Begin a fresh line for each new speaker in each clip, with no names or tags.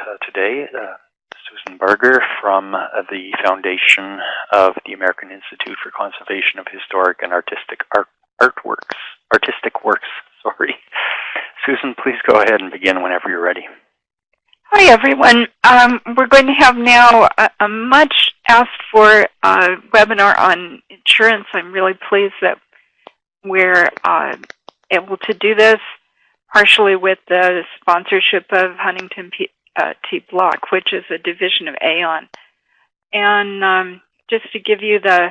uh, today, uh, Susan Berger from uh, the Foundation of the American Institute for Conservation of Historic and Artistic Art Artworks. Artistic Works, sorry. Susan, please go ahead and begin whenever you're ready.
Hi, everyone. Um, we're going to have now a, a much asked for uh, webinar on insurance. I'm really pleased that we're uh, able to do this, partially with the sponsorship of Huntington P uh, T Block, which is a division of Aon. And um, just to give you the,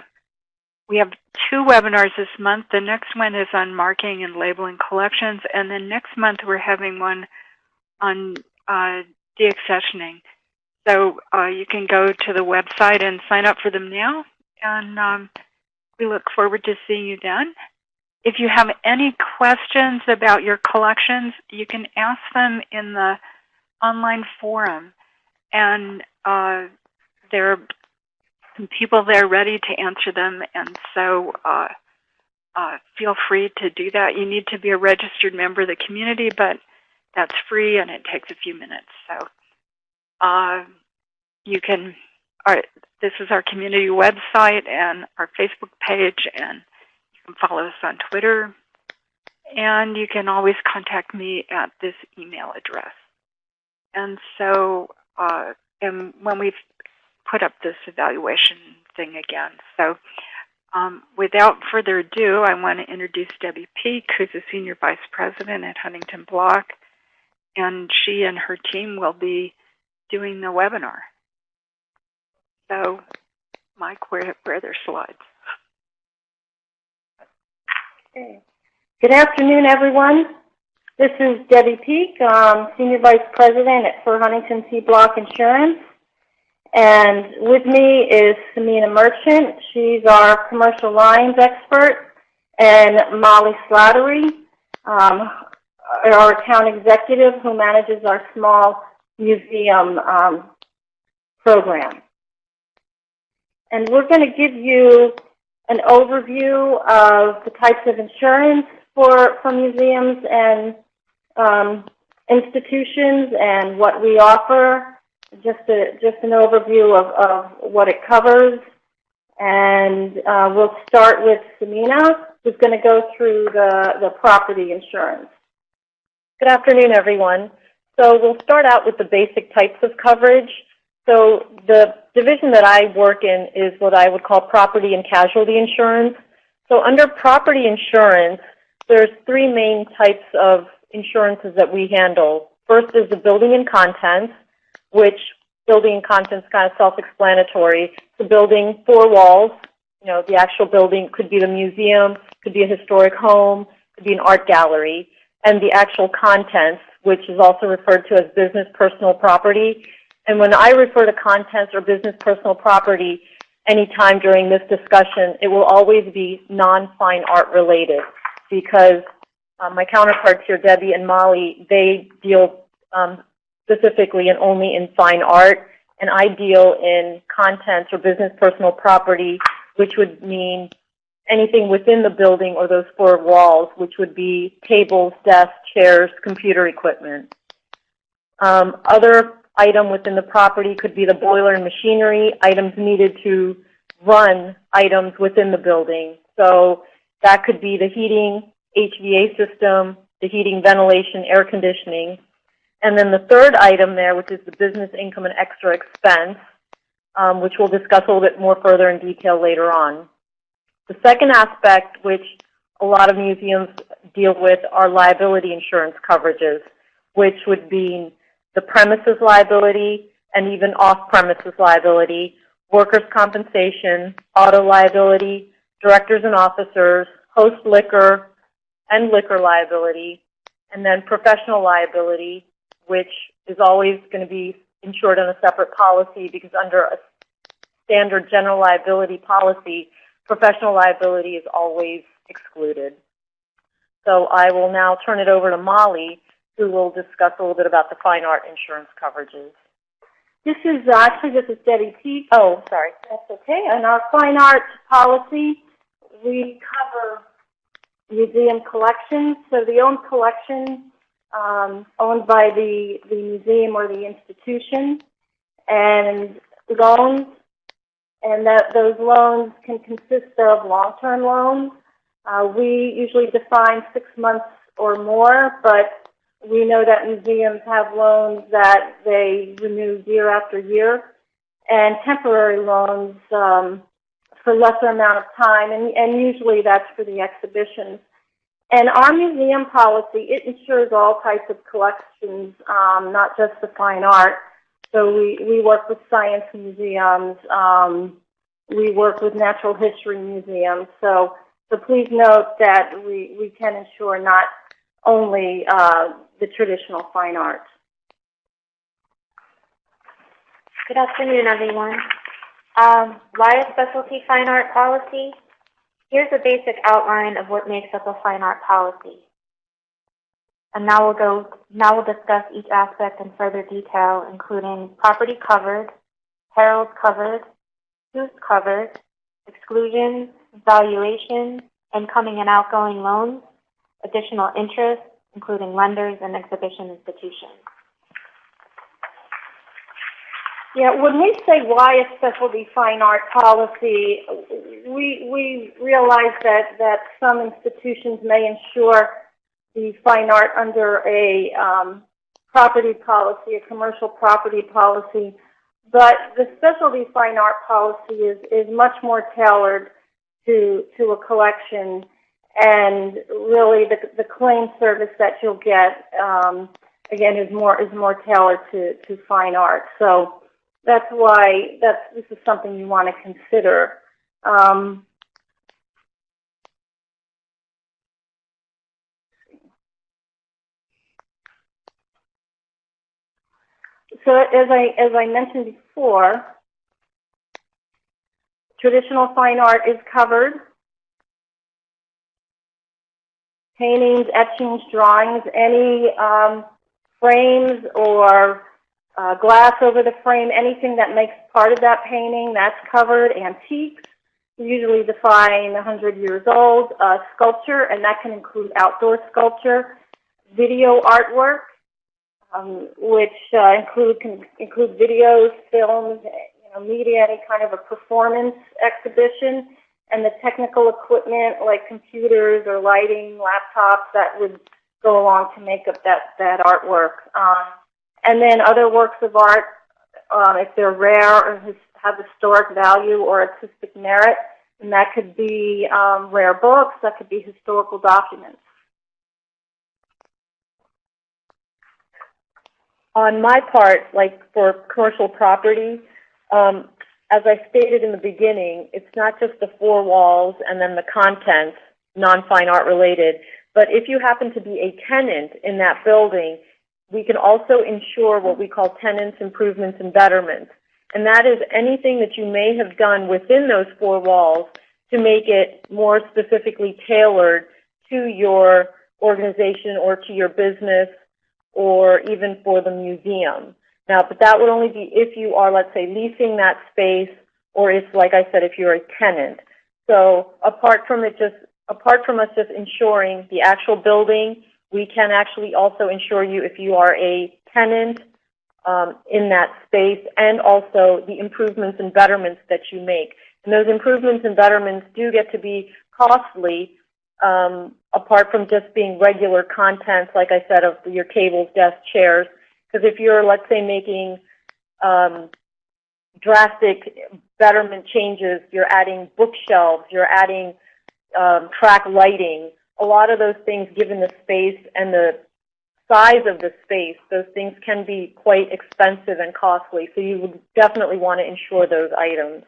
we have two webinars this month. The next one is on marking and labeling collections, and then next month we're having one on uh, deaccessioning. So uh, you can go to the website and sign up for them now, and um, we look forward to seeing you then. If you have any questions about your collections, you can ask them in the online forum, and uh, there are some people there ready to answer them, and so uh, uh, feel free to do that. You need to be a registered member of the community, but that's free and it takes a few minutes. So uh, you can, our, this is our community website and our Facebook page, and you can follow us on Twitter. And you can always contact me at this email address. And so, uh, and when we've put up this evaluation thing again. So um, without further ado, I want to introduce Debbie Peak, who's a Senior Vice President at Huntington Block. And she and her team will be doing the webinar. So, Mike, where, where are their slides?
Okay. Good afternoon, everyone. This is Debbie Peak, um, Senior Vice President at, for Huntington T Block Insurance. And with me is Samina Merchant. She's our commercial lines expert. And Molly Slattery, um, our account executive who manages our small museum um, program. And we're going to give you an overview of the types of insurance for, for museums and um, institutions and what we offer. Just, a, just an overview of, of what it covers. And uh, we'll start with Samina, who's going to go through the, the property insurance.
Good afternoon, everyone. So we'll start out with the basic types of coverage. So the division that I work in is what I would call property and casualty insurance. So under property insurance, there's three main types of insurances that we handle. First is the building and contents, which building and contents kind of self-explanatory. The building, four walls, you know, the actual building could be the museum, could be a historic home, could be an art gallery, and the actual contents, which is also referred to as business personal property. And when I refer to contents or business personal property anytime during this discussion, it will always be non-fine art related because um, my counterparts here, Debbie and Molly, they deal um, specifically and only in fine art, and I deal in contents or business personal property, which would mean anything within the building or those four walls, which would be tables, desks, chairs, computer equipment. Um, other item within the property could be the boiler and machinery, items needed to run items within the building. So that could be the heating, HVA system, the heating, ventilation, air conditioning. And then the third item there, which is the business income and extra expense, um, which we'll discuss a little bit more further in detail later on. The second aspect, which a lot of museums deal with, are liability insurance coverages, which would be the premises liability and even off-premises liability, workers' compensation, auto liability, directors and officers, host liquor and liquor liability, and then professional liability, which is always going to be insured on a separate policy because under a standard general liability policy, professional liability is always excluded. So I will now turn it over to Molly, who will discuss a little bit about the fine art insurance coverages.
This is actually this is Debbie Peak.
Oh, sorry.
That's okay. And our fine art policy, we cover museum collections. So the owned collection um, owned by the, the museum or the institution, and loans, and that those loans can consist of long-term loans. Uh, we usually define six months or more, but we know that museums have loans that they renew year after year, and temporary loans um, for lesser amount of time, and, and usually that's for the exhibitions. And our museum policy, it insures all types of collections, um, not just the fine art. So we, we work with science museums, um, we work with natural history museums. So, so please note that we, we can insure not only uh, the traditional fine art.
Good afternoon, everyone. Um, why a specialty fine art policy? Here's a basic outline of what makes up a fine art policy. And now we'll go, now we'll discuss each aspect in further detail, including property covered, perils covered, use covered, exclusions, valuation, incoming and outgoing loans, additional interest, including lenders and exhibition institutions.
Yeah, when we say why a specialty fine art policy, we, we realize that, that some institutions may insure the fine art under a um, property policy, a commercial property policy, but the specialty fine art policy is, is much more tailored to, to a collection and really the, the claim service that you'll get, um, again, is more, is more tailored to, to fine art. So, that's why that's this is something you want to consider. Um, so as I as I mentioned before, traditional fine art is covered. Paintings, etchings, drawings, any um, frames or uh, glass over the frame, anything that makes part of that painting, that's covered. Antiques, usually define 100 years old. Uh, sculpture, and that can include outdoor sculpture. Video artwork, um, which uh, include can include videos, films, you know, media, any kind of a performance exhibition, and the technical equipment like computers or lighting, laptops that would go along to make up that that artwork. Um, and then other works of art, um, if they're rare or have historic value or artistic merit, and that could be um, rare books, that could be historical documents.
On my part, like for commercial property, um, as I stated in the beginning, it's not just the four walls and then the contents, non-fine art related, but if you happen to be a tenant in that building, we can also insure what we call tenants improvements and betterments. And that is anything that you may have done within those four walls to make it more specifically tailored to your organization or to your business or even for the museum. Now, but that would only be if you are, let's say, leasing that space or if, like I said, if you're a tenant. So apart from it just, apart from us just insuring the actual building we can actually also insure you if you are a tenant um, in that space and also the improvements and betterments that you make. And those improvements and betterments do get to be costly um, apart from just being regular contents, like I said, of your tables, desks, chairs. Because if you're, let's say, making um, drastic betterment changes, you're adding bookshelves, you're adding um, track lighting, a lot of those things, given the space and the size of the space, those things can be quite expensive and costly. So you would definitely want to insure those items.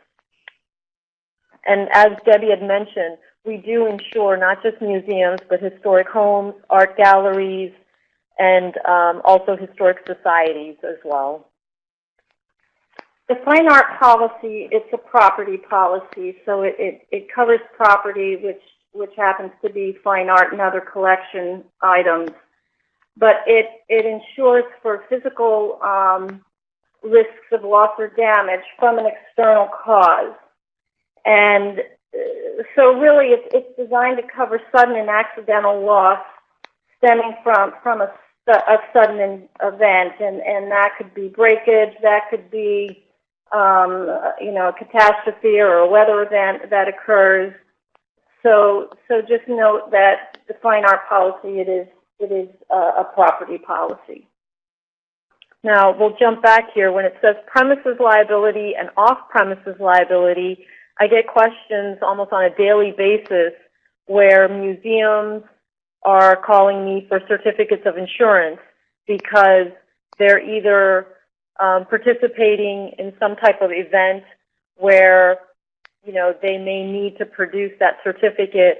And as Debbie had mentioned, we do insure not just museums, but historic homes, art galleries, and um, also historic societies as well.
The fine art policy, it's a property policy, so it, it, it covers property which which happens to be fine art and other collection items. But it, it insures for physical um, risks of loss or damage from an external cause. And uh, so really it's, it's designed to cover sudden and accidental loss stemming from, from a a sudden event, and, and that could be breakage, that could be, um, you know, a catastrophe or a weather event that occurs. So, so just note that the fine art policy, it is, it is a, a property policy.
Now, we'll jump back here. When it says premises liability and off-premises liability, I get questions almost on a daily basis where museums are calling me for certificates of insurance because they're either um, participating in some type of event where, you know, they may need to produce that certificate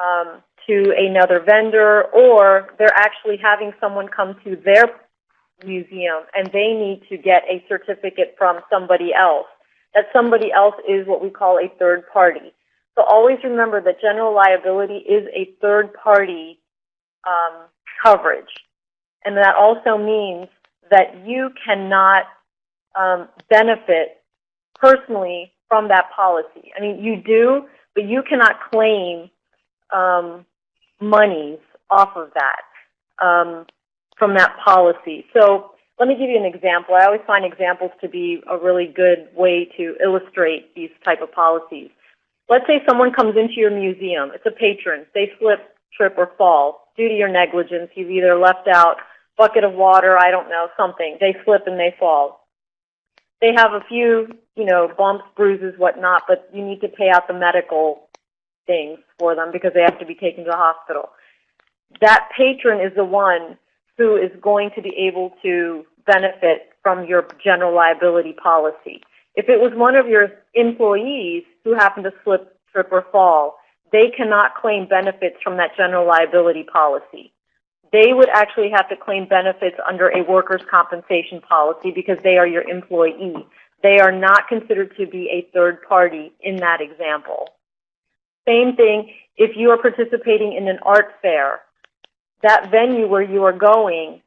um, to another vendor, or they're actually having someone come to their museum and they need to get a certificate from somebody else. That somebody else is what we call a third party. So always remember that general liability is a third party um, coverage. And that also means that you cannot um, benefit personally from that policy. I mean, you do, but you cannot claim um, monies off of that um, from that policy. So let me give you an example. I always find examples to be a really good way to illustrate these type of policies. Let's say someone comes into your museum. It's a patron. They slip, trip, or fall due to your negligence. You've either left out bucket of water, I don't know, something. They slip and they fall. They have a few, you know, bumps, bruises, whatnot, but you need to pay out the medical things for them because they have to be taken to the hospital. That patron is the one who is going to be able to benefit from your general liability policy. If it was one of your employees who happened to slip, trip, or fall, they cannot claim benefits from that general liability policy. They would actually have to claim benefits under a workers' compensation policy because they are your employee. They are not considered to be a third party in that example. Same thing if you are participating in an art fair. That venue where you are going,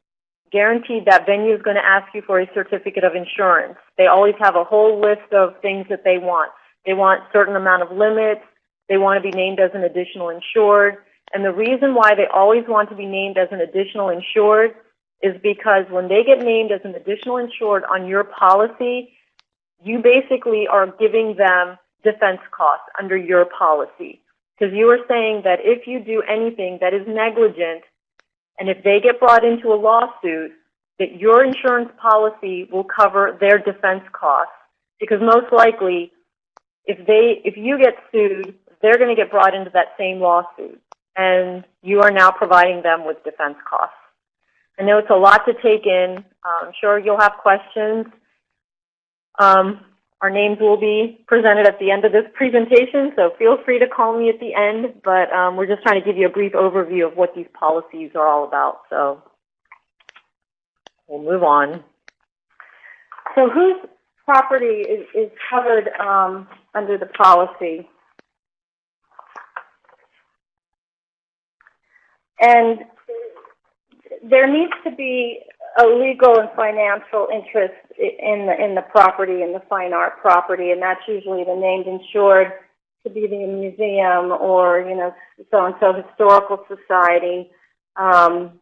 guaranteed that venue is going to ask you for a certificate of insurance. They always have a whole list of things that they want. They want certain amount of limits. They want to be named as an additional insured. And the reason why they always want to be named as an additional insured is because when they get named as an additional insured on your policy, you basically are giving them defense costs under your policy. Because you are saying that if you do anything that is negligent, and if they get brought into a lawsuit, that your insurance policy will cover their defense costs. Because most likely, if they, if you get sued, they're going to get brought into that same lawsuit. And you are now providing them with defense costs. I know it's a lot to take in. I'm sure you'll have questions. Um, our names will be presented at the end of this presentation, so feel free to call me at the end, but um, we're just trying to give you a brief overview of what these policies are all about. So we'll move on.
So whose property is, is covered um, under the policy? And there needs to be a legal and financial interest in the, in the property, in the fine art property, and that's usually the named insured to be the museum or, you know, so-and-so historical society, um,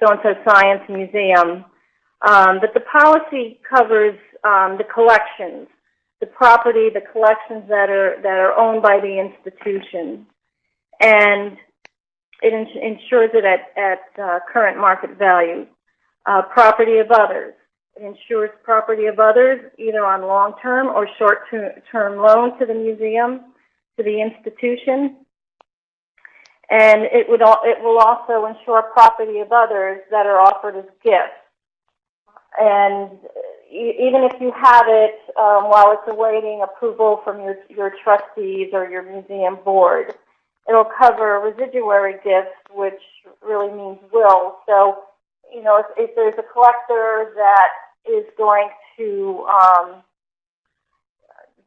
so-and-so science museum. Um, but the policy covers um, the collections, the property, the collections that are that are owned by the institution, and it insures it at at uh, current market value. Uh, property of others. It insures property of others either on long-term or short-term loan to the museum, to the institution. And it would al- it will also insure property of others that are offered as gifts. And even if you have it um, while it's awaiting approval from your your trustees or your museum board, it'll cover residuary gifts, which really means will. So, you know, if, if there's a collector that is going to um,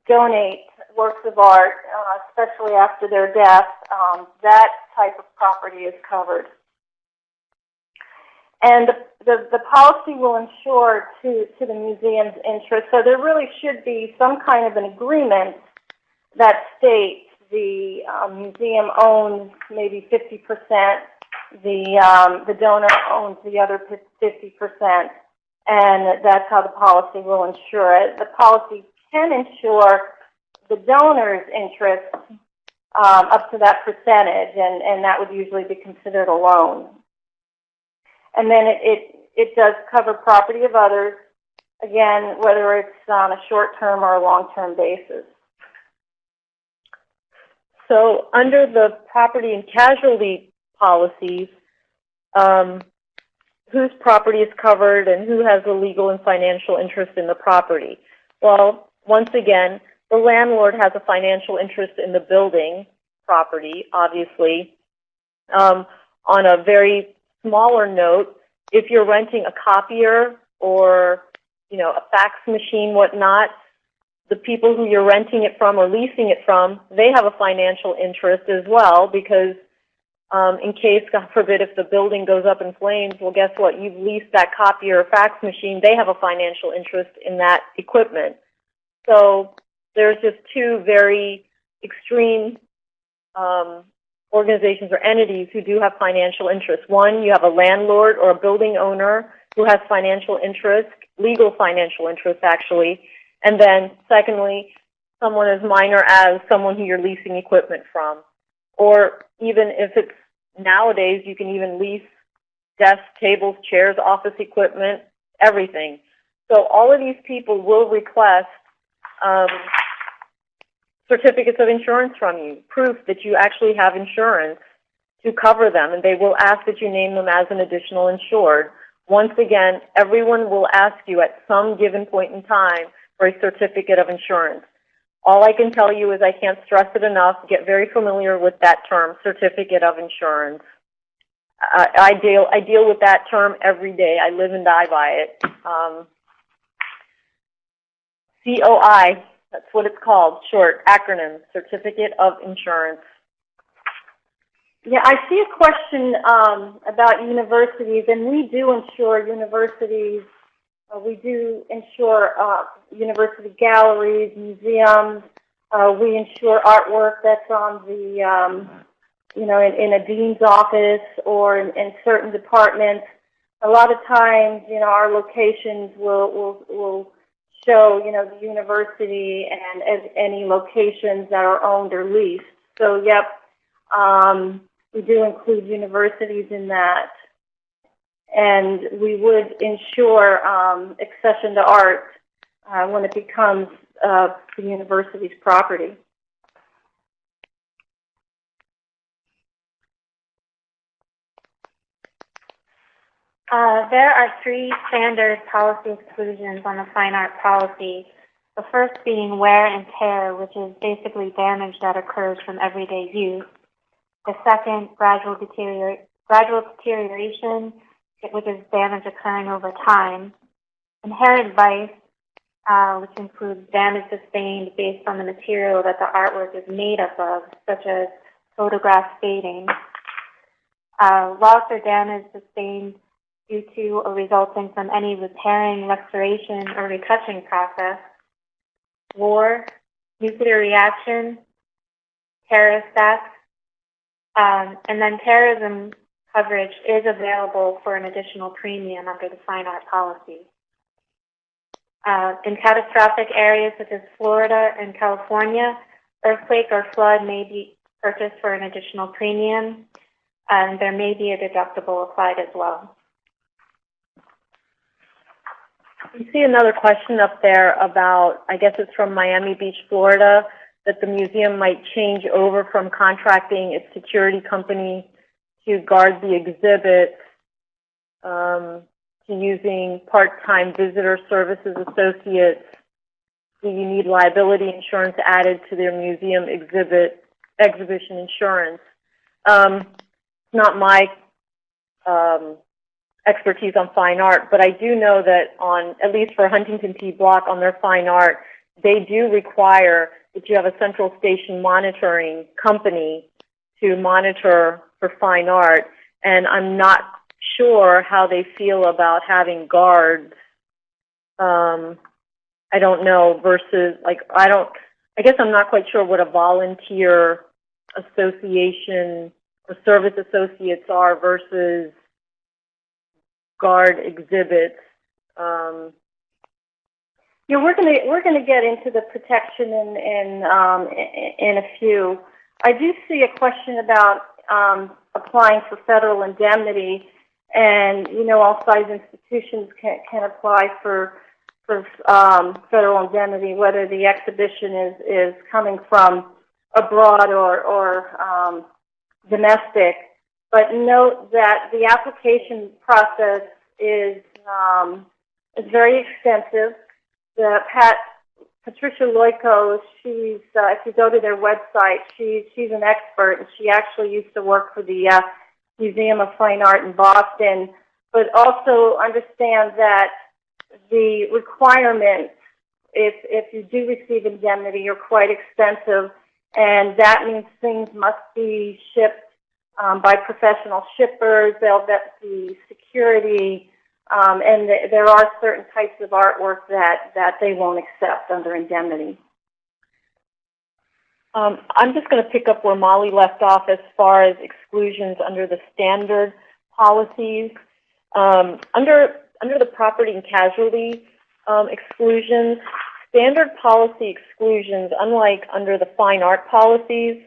donate works of art, uh, especially after their death, um, that type of property is covered. And the, the, the policy will insure to, to the museum's interest. So there really should be some kind of an agreement that states the um, museum owns maybe 50% the, um, the donor owns the other fifty percent, and that's how the policy will insure it. The policy can insure the donor's interest, um, up to that percentage, and, and that would usually be considered a loan. And then it, it, it does cover property of others, again, whether it's on a short-term or a long-term basis.
So under the property and casualty policies, um, whose property is covered and who has a legal and financial interest in the property? Well, once again, the landlord has a financial interest in the building property, obviously. Um, on a very smaller note, if you're renting a copier or, you know, a fax machine, whatnot, the people who you're renting it from or leasing it from, they have a financial interest as well because um, in case, God forbid, if the building goes up in flames, well, guess what? You've leased that copier or fax machine. They have a financial interest in that equipment. So there's just two very extreme um, organizations or entities who do have financial interests. One, you have a landlord or a building owner who has financial interest, legal financial interest actually, and then secondly, someone as minor as someone who you're leasing equipment from. Or even if it's nowadays, you can even lease desks, tables, chairs, office equipment, everything. So all of these people will request um, certificates of insurance from you, proof that you actually have insurance to cover them, and they will ask that you name them as an additional insured. Once again, everyone will ask you at some given point in time for a certificate of insurance. All I can tell you is I can't stress it enough. Get very familiar with that term, certificate of insurance. I, I deal I deal with that term every day. I live and die by it. Um, COI, that's what it's called, short acronym, Certificate of Insurance.
Yeah, I see a question um, about universities, and we do insure universities. Uh, we do insure uh, university galleries, museums. Uh, we insure artwork that's on the, um, you know, in, in a dean's office or in, in certain departments. A lot of times, you know, our locations will will will show, you know, the university and as any locations that are owned or leased. So, yep, um, we do include universities in that. And we would insure um, accession to art uh, when it becomes uh, the university's property.
Uh, there are three standard policy exclusions on the fine art policy. The first being wear and tear, which is basically damage that occurs from everyday use. The second, gradual, deterior gradual deterioration, which is damage occurring over time. Inherent vice, uh, which includes damage sustained based on the material that the artwork is made up of, such as photograph fading. Uh, loss or damage sustained due to or resulting from any repairing, restoration, or retouching process, war, nuclear reaction, terrorist acts, um, and then terrorism coverage is available for an additional premium under the fine art policy. Uh, in catastrophic areas such as Florida and California, earthquake or flood may be purchased for an additional premium, and there may be a deductible applied as well.
You see another question up there about, I guess it's from Miami Beach, Florida, that the museum might change over from contracting its security company to guard the exhibit um, to using part-time visitor services associates. Do you need liability insurance added to their museum exhibit exhibition insurance? Um, it's not my um, expertise on fine art, but I do know that on, at least for Huntington T. Block, on their fine art, they do require that you have a central station monitoring company to monitor for fine art, and I'm not sure how they feel about having guards. Um, I don't know versus like I don't. I guess I'm not quite sure what a volunteer association or service associates are versus guard exhibits. Um,
Yeah, we're gonna, we're gonna get into the protection in, in, um, in a few. I do see a question about, um, applying for federal indemnity. And, you know, all size institutions can, can apply for, for, um, federal indemnity, whether the exhibition is, is coming from abroad or, or, um, domestic. But note that the application process is, um, is very extensive the Pat Patricia Loiko, she's uh, if you go to their website, she she's an expert, and she actually used to work for the uh, Museum of Fine Art in Boston. But also understand that the requirements, if if you do receive indemnity, are quite extensive, and that means things must be shipped um, by professional shippers. They'll vet the security. Um, and th- there are certain types of artwork that, that they won't accept under indemnity.
Um, I'm just going to pick up where Molly left off as far as exclusions under the standard policies. Um, under under the property and casualty um, exclusions, standard policy exclusions, unlike under the fine art policies,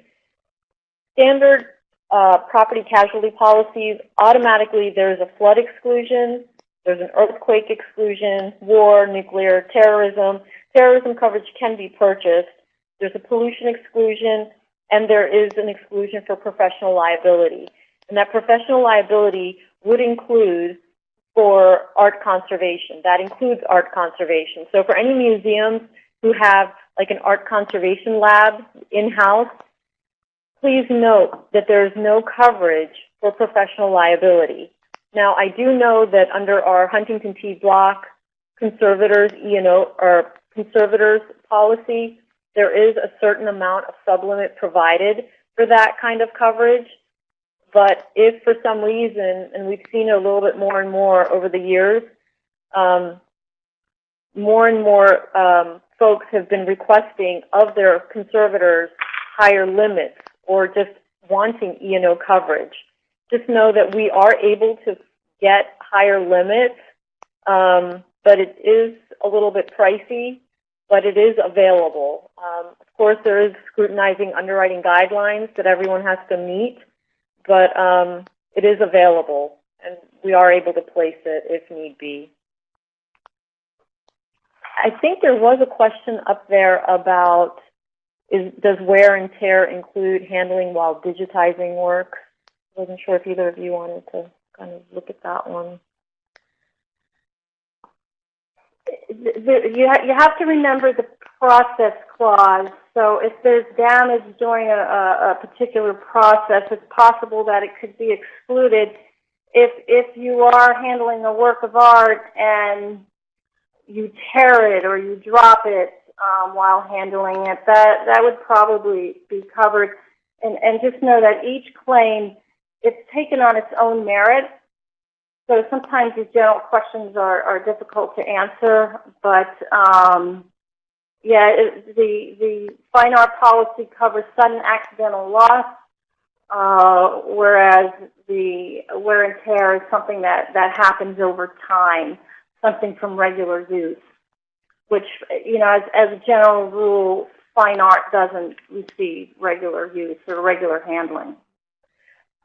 standard uh, property casualty policies automatically there's a flood exclusion, there's an earthquake exclusion, war, nuclear, terrorism. Terrorism coverage can be purchased. There's a pollution exclusion, and there is an exclusion for professional liability. And that professional liability would include for art conservation. That includes art conservation. So for any museums who have like an art conservation lab in-house, please note that there is no coverage for professional liability. Now, I do know that under our Huntington T block conservators E&O or conservators policy, there is a certain amount of sublimit provided for that kind of coverage. But if for some reason, and we've seen it a little bit more and more over the years, um, more and more um, folks have been requesting of their conservators higher limits or just wanting E&O coverage. Just know that we are able to get higher limits, um, but it is a little bit pricey, but it is available. Um, of course, there is scrutinizing underwriting guidelines that everyone has to meet, but um, it is available, and we are able to place it if need be. I think there was a question up there about is, does wear and tear include handling while digitizing work? Wasn't sure if either of you wanted to kind of look at that one.
You, you have to remember the process clause. So if there's damage during a, a, a particular process, it's possible that it could be excluded. If, if you are handling a work of art and you tear it or you drop it um, while handling it, that, that would probably be covered. And, and just know that each claim, it's taken on its own merit. So sometimes these general questions are, are difficult to answer, but um, yeah, it, the the fine art policy covers sudden accidental loss, uh, whereas the wear and tear is something that that happens over time, something from regular use. Which you know, as as a general rule, fine art doesn't receive regular use or regular handling.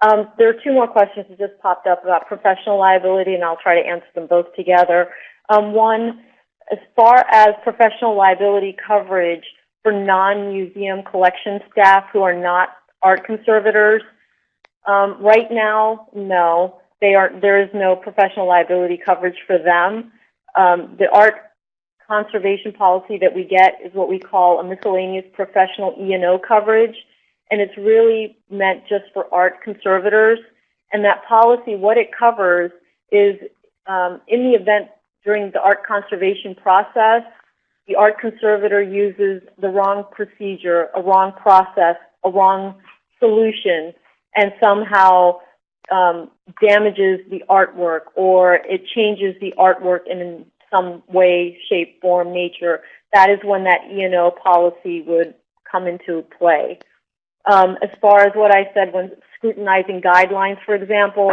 Um, there are two more questions that just popped up about professional liability, and I'll try to answer them both together. Um, one, as far as professional liability coverage for non-museum collection staff who are not art conservators, um, right now, no. There is no professional liability coverage for them. The art conservation policy that we get is what we call a miscellaneous professional E&O coverage and it's really meant just for art conservators. And that policy, what it covers is um, in the event during the art conservation process, the art conservator uses the wrong procedure, a wrong process, a wrong solution, and somehow um, damages the artwork or it changes the artwork in some way, shape, form, nature. That is when that E&O policy would come into play. Um, as far as what I said when scrutinizing guidelines, for example.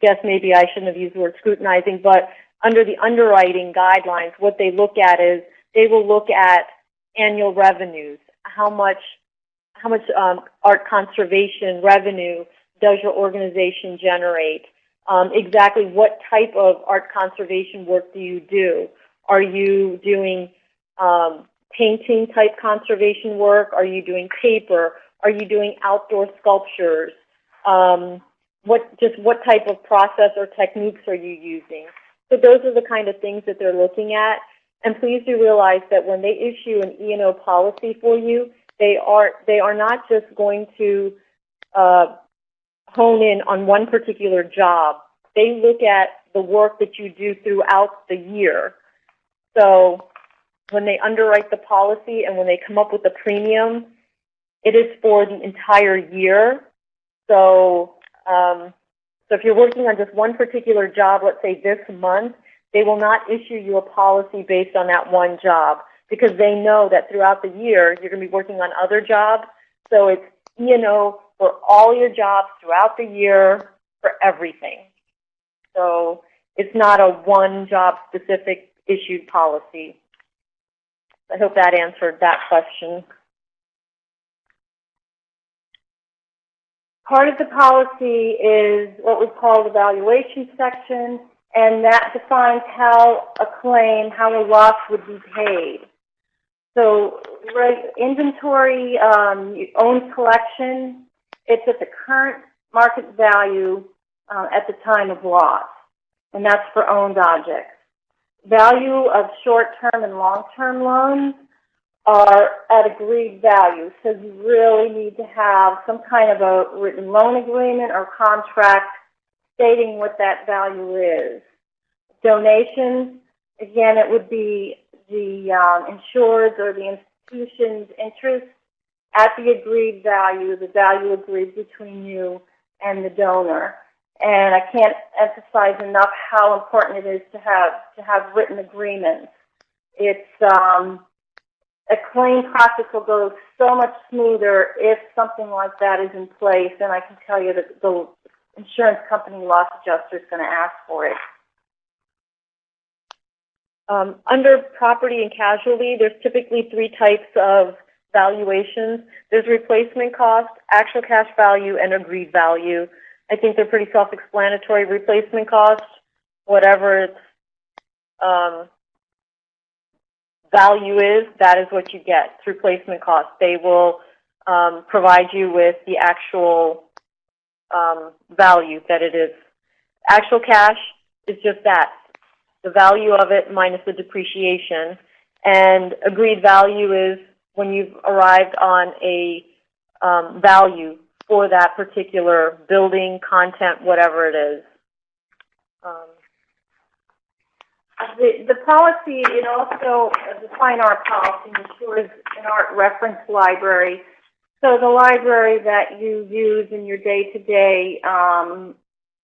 Guess maybe I shouldn't have used the word scrutinizing, but under the underwriting guidelines, what they look at is they will look at annual revenues. How much, how much um, art conservation revenue does your organization generate? Um, exactly what type of art conservation work do you do? Are you doing um, painting type conservation work? Are you doing paper? Are you doing outdoor sculptures? Um, what just what type of process or techniques are you using? So those are the kind of things that they're looking at. And please do realize that when they issue an E&O policy for you, they are they are not just going to uh, hone in on one particular job. They look at the work that you do throughout the year. So when they underwrite the policy and when they come up with the premium, it is for the entire year. So, um, so if you're working on just one particular job, let's say this month, they will not issue you a policy based on that one job because they know that throughout the year you're going to be working on other jobs. So it's E&O for all your jobs throughout the year for everything. So it's not a one job specific issued policy. I hope that answered that question.
Part of the policy is what we call the valuation section, and that defines how a claim, how a loss would be paid. So, inventory, um, owned collection, it's at the current market value uh, at the time of loss, and that's for owned objects. Value of short-term and long-term loans are at agreed value, so you really need to have some kind of a written loan agreement or contract stating what that value is. Donations, again, it would be the um, insured or the institution's interest at the agreed value, the value agreed between you and the donor. And I can't emphasize enough how important it is to have to have written agreements. It's um, a claim process will go so much smoother if something like that is in place, and I can tell you that the insurance company loss adjuster is going to ask for it.
Um, under property and casualty, there's typically three types of valuations. There's replacement cost, actual cash value, and agreed value. I think they're pretty self-explanatory. Replacement cost, whatever its um, value is, that is what you get. through placement cost. They will um, provide you with the actual um, value that it is. Actual cash is just that, the value of it minus the depreciation. And agreed value is when you've arrived on a um, value for that particular building, content, whatever it is. Um,
The, the policy, it also, uh, the fine art policy insures an art reference library. So the library that you use in your day-to-day, um,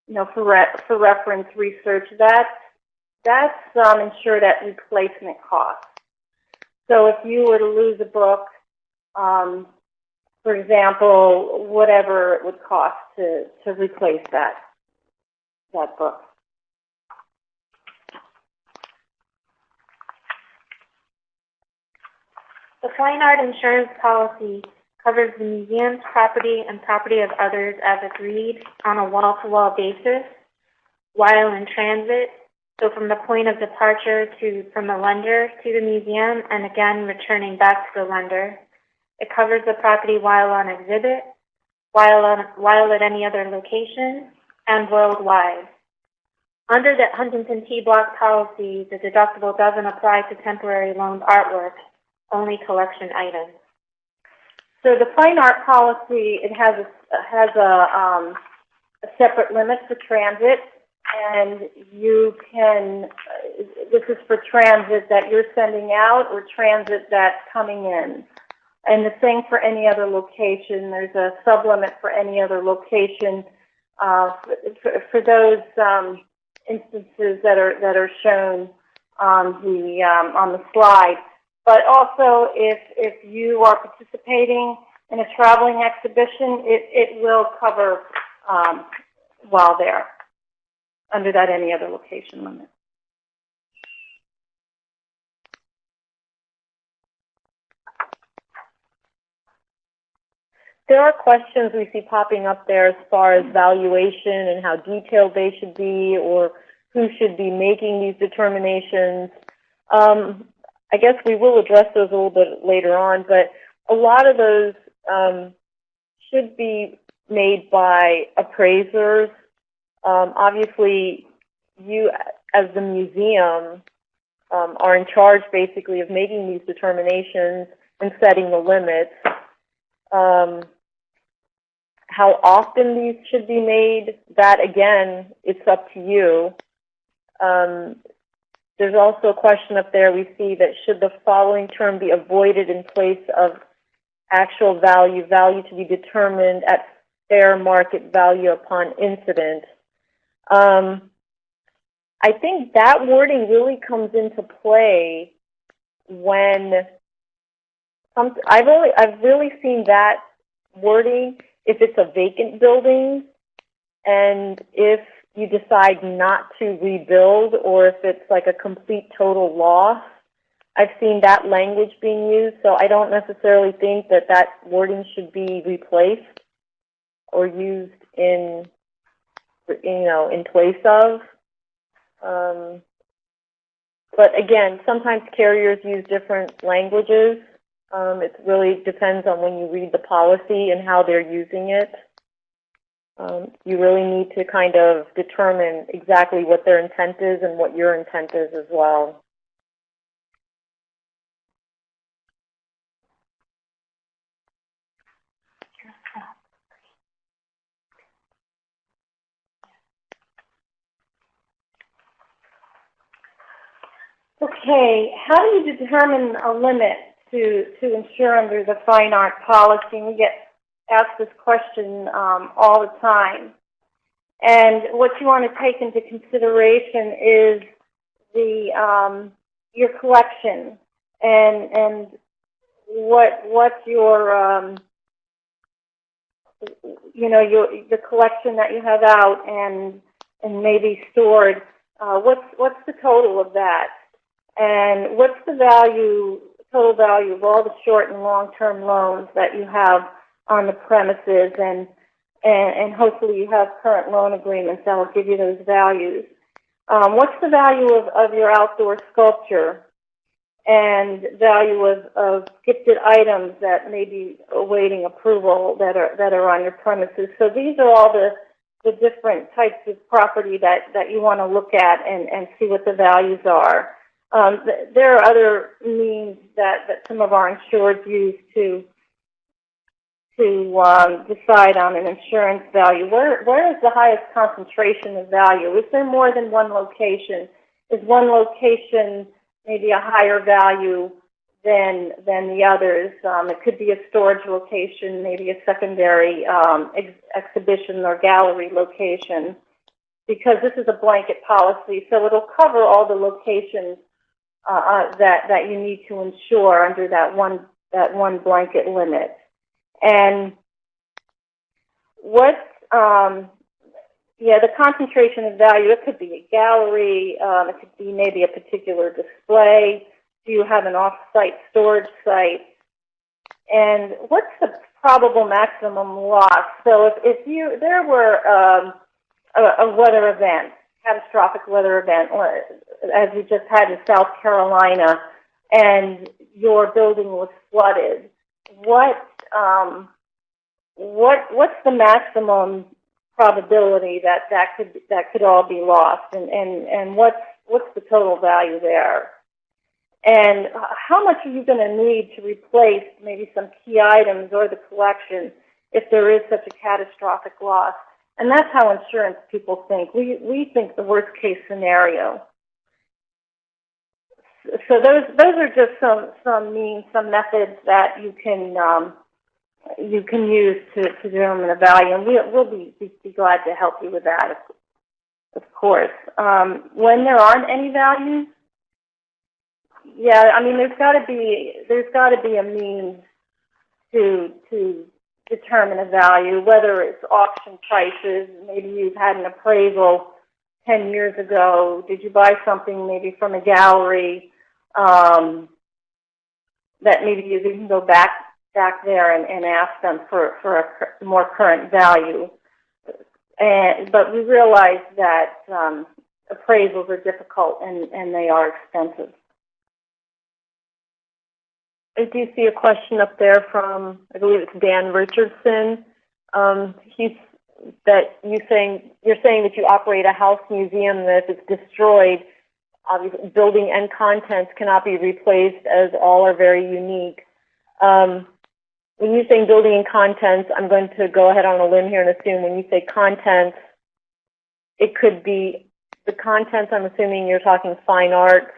you know, for re for reference research, that's, that's um, insured at replacement cost. So if you were to lose a book, um, for example, whatever it would cost to, to replace that, that book.
The fine art insurance policy covers the museum's property and property of others as agreed on a wall-to-wall basis while in transit, so from the point of departure to from the lender to the museum and again returning back to the lender. It covers the property while on exhibit, while on while at any other location, and worldwide. Under the Huntington T block policy, the deductible doesn't apply to temporary loaned artwork, only collection items.
So the fine art policy, it has a, has a, um, a separate limit for transit, and you can, uh, this is for transit that you're sending out or transit that's coming in. And the same for any other location. There's a sublimit for any other location uh, for, for those um, instances that are that are shown on the um, on the slide. But also, if if you are participating in a traveling exhibition, it, it will cover, um, while there, under that any other location limit.
There are questions we see popping up there as far as valuation and how detailed they should be or who should be making these determinations. Um, I guess we will address those a little bit later on, but a lot of those um, should be made by appraisers. Um, obviously, you as the museum um, are in charge basically of making these determinations and setting the limits. Um, how often these should be made, that again, it's up to you. There's also a question up there we see that should the following term be avoided in place of actual value, value to be determined at fair market value upon incident. Um, I think that wording really comes into play when some, I've only I've really seen that wording if it's a vacant building and if you decide not to rebuild or if it's like a complete total loss. I've seen that language being used, so I don't necessarily think that that wording should be replaced or used in, you know, in place of. Um, but again, sometimes carriers use different languages. Um, it really depends on when you read the policy and how they're using it. Um, you really need to kind of determine exactly what their intent is and what your intent is as well.
Okay, how do you determine a limit to, to insure under the fine art policy? We get asked this question um, all the time. And what you want to take into consideration is the um, your collection and and what what your um, you know your the collection that you have out and and maybe stored. Uh, what's what's the total of that? And what's the value total value of all the short and long term loans that you have on the premises and, and, and hopefully you have current loan agreements that will give you those values. Um, what's the value of, of your outdoor sculpture and value of, of gifted items that may be awaiting approval that are, that are on your premises? So these are all the, the different types of property that, that you want to look at and, and see what the values are. Um, th there are other means that, that some of our insureds use to to um, decide on an insurance value. Where, where is the highest concentration of value? Is there more than one location? Is one location maybe a higher value than than the others? Um, it could be a storage location, maybe a secondary um, ex exhibition or gallery location, because this is a blanket policy, so it'll cover all the locations uh, uh, that that you need to insure under that one that one blanket limit. And what, um, yeah, the concentration of value, it could be a gallery, um, it could be maybe a particular display. Do you have an off-site storage site? And what's the probable maximum loss? So if, if you, there were um, a, a weather event, catastrophic weather event, as we just had in South Carolina, and your building was flooded, what um, what what's the maximum probability that that could that could all be lost, and and and what's what's the total value there? And how much are you going to need to replace maybe some key items or the collection if there is such a catastrophic loss? And that's how insurance people think. We we think the worst case scenario. So those those are just some some means, some methods that you can um, you can use to, to determine a value, and we, we'll be, be, be glad to help you with that, of, of course. Um, when there aren't any values, yeah, I mean, there's got to be there's got to be a means to to determine a value, whether it's auction prices, maybe you've had an appraisal 10 years ago, did you buy something maybe from a gallery, um, that maybe you can go back back there and, and ask them for, for a more current value. And, but we realize that um, appraisals are difficult and, and they are expensive.
I do see a question up there from, I believe it's Dan Richardson. Um, he's, that you saying, you're saying that you operate a house museum that if it's destroyed, obviously building and contents cannot be replaced as all are very unique. Um, when you're saying building and contents, I'm going to go ahead on a limb here and assume when you say contents, it could be, the contents, I'm assuming you're talking fine arts.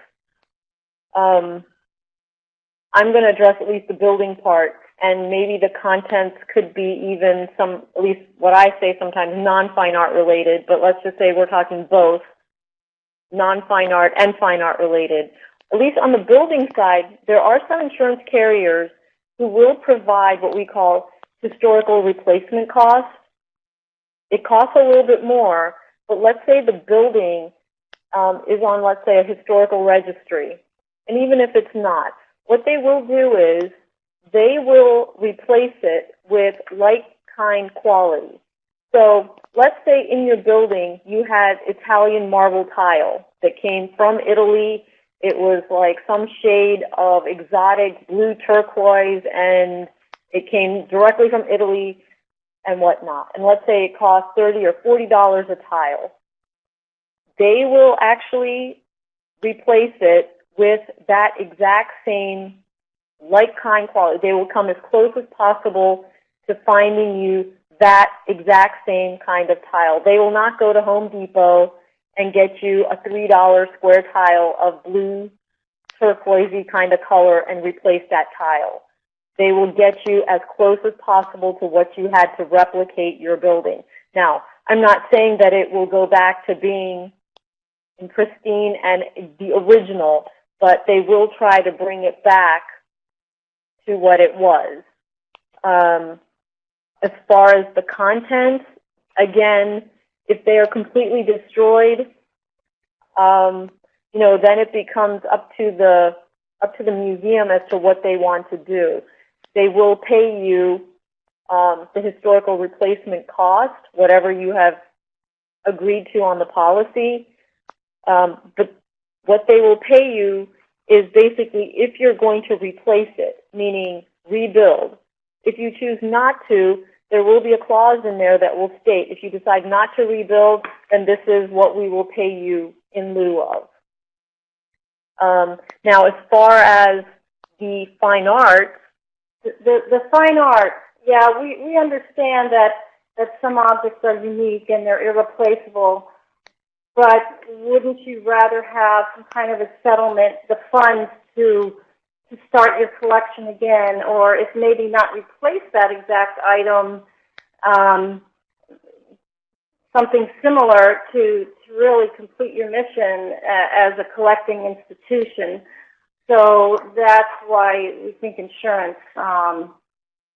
Um, I'm going to address at least the building part, and maybe the contents could be even some, at least what I say sometimes, non-fine art related, but let's just say we're talking both non-fine art and fine art related. At least on the building side, there are some insurance carriers who will provide what we call historical replacement costs. It costs a little bit more, but let's say the building um, is on, let's say, a historical registry. And even if it's not, what they will do is they will replace it with like kind quality. So let's say in your building you had Italian marble tile that came from Italy. It was like some shade of exotic blue turquoise and it came directly from Italy and whatnot. And let's say it cost 30 or $40 a tile. They will actually replace it with that exact same like kind quality. They will come as close as possible to finding you that exact same kind of tile. They will not go to Home Depot and get you a $3 square tile of blue turquoisey kind of color and replace that tile. They will get you as close as possible to what you had to replicate your building. Now, I'm not saying that it will go back to being pristine and the original, but they will try to bring it back to what it was. Um, as far as the content, again, if they are completely destroyed, um, you know, then it becomes up to the up to the museum as to what they want to do. They will pay you um, the historical replacement cost, whatever you have agreed to on the policy. Um, but what they will pay you is basically if you're going to replace it, meaning rebuild. If you choose not to, there will be a clause in there that will state if you decide not to rebuild, then this is what we will pay you in lieu of. Um, now, as far as the fine arts,
The, the, fine art, yeah, we, we understand that, that some objects are unique and they're irreplaceable, but wouldn't you rather have some kind of a settlement, the funds to, to start your collection again, or if maybe not replace that exact item, um, something similar to, to really complete your mission a- as a collecting institution. So that's why we think insurance um,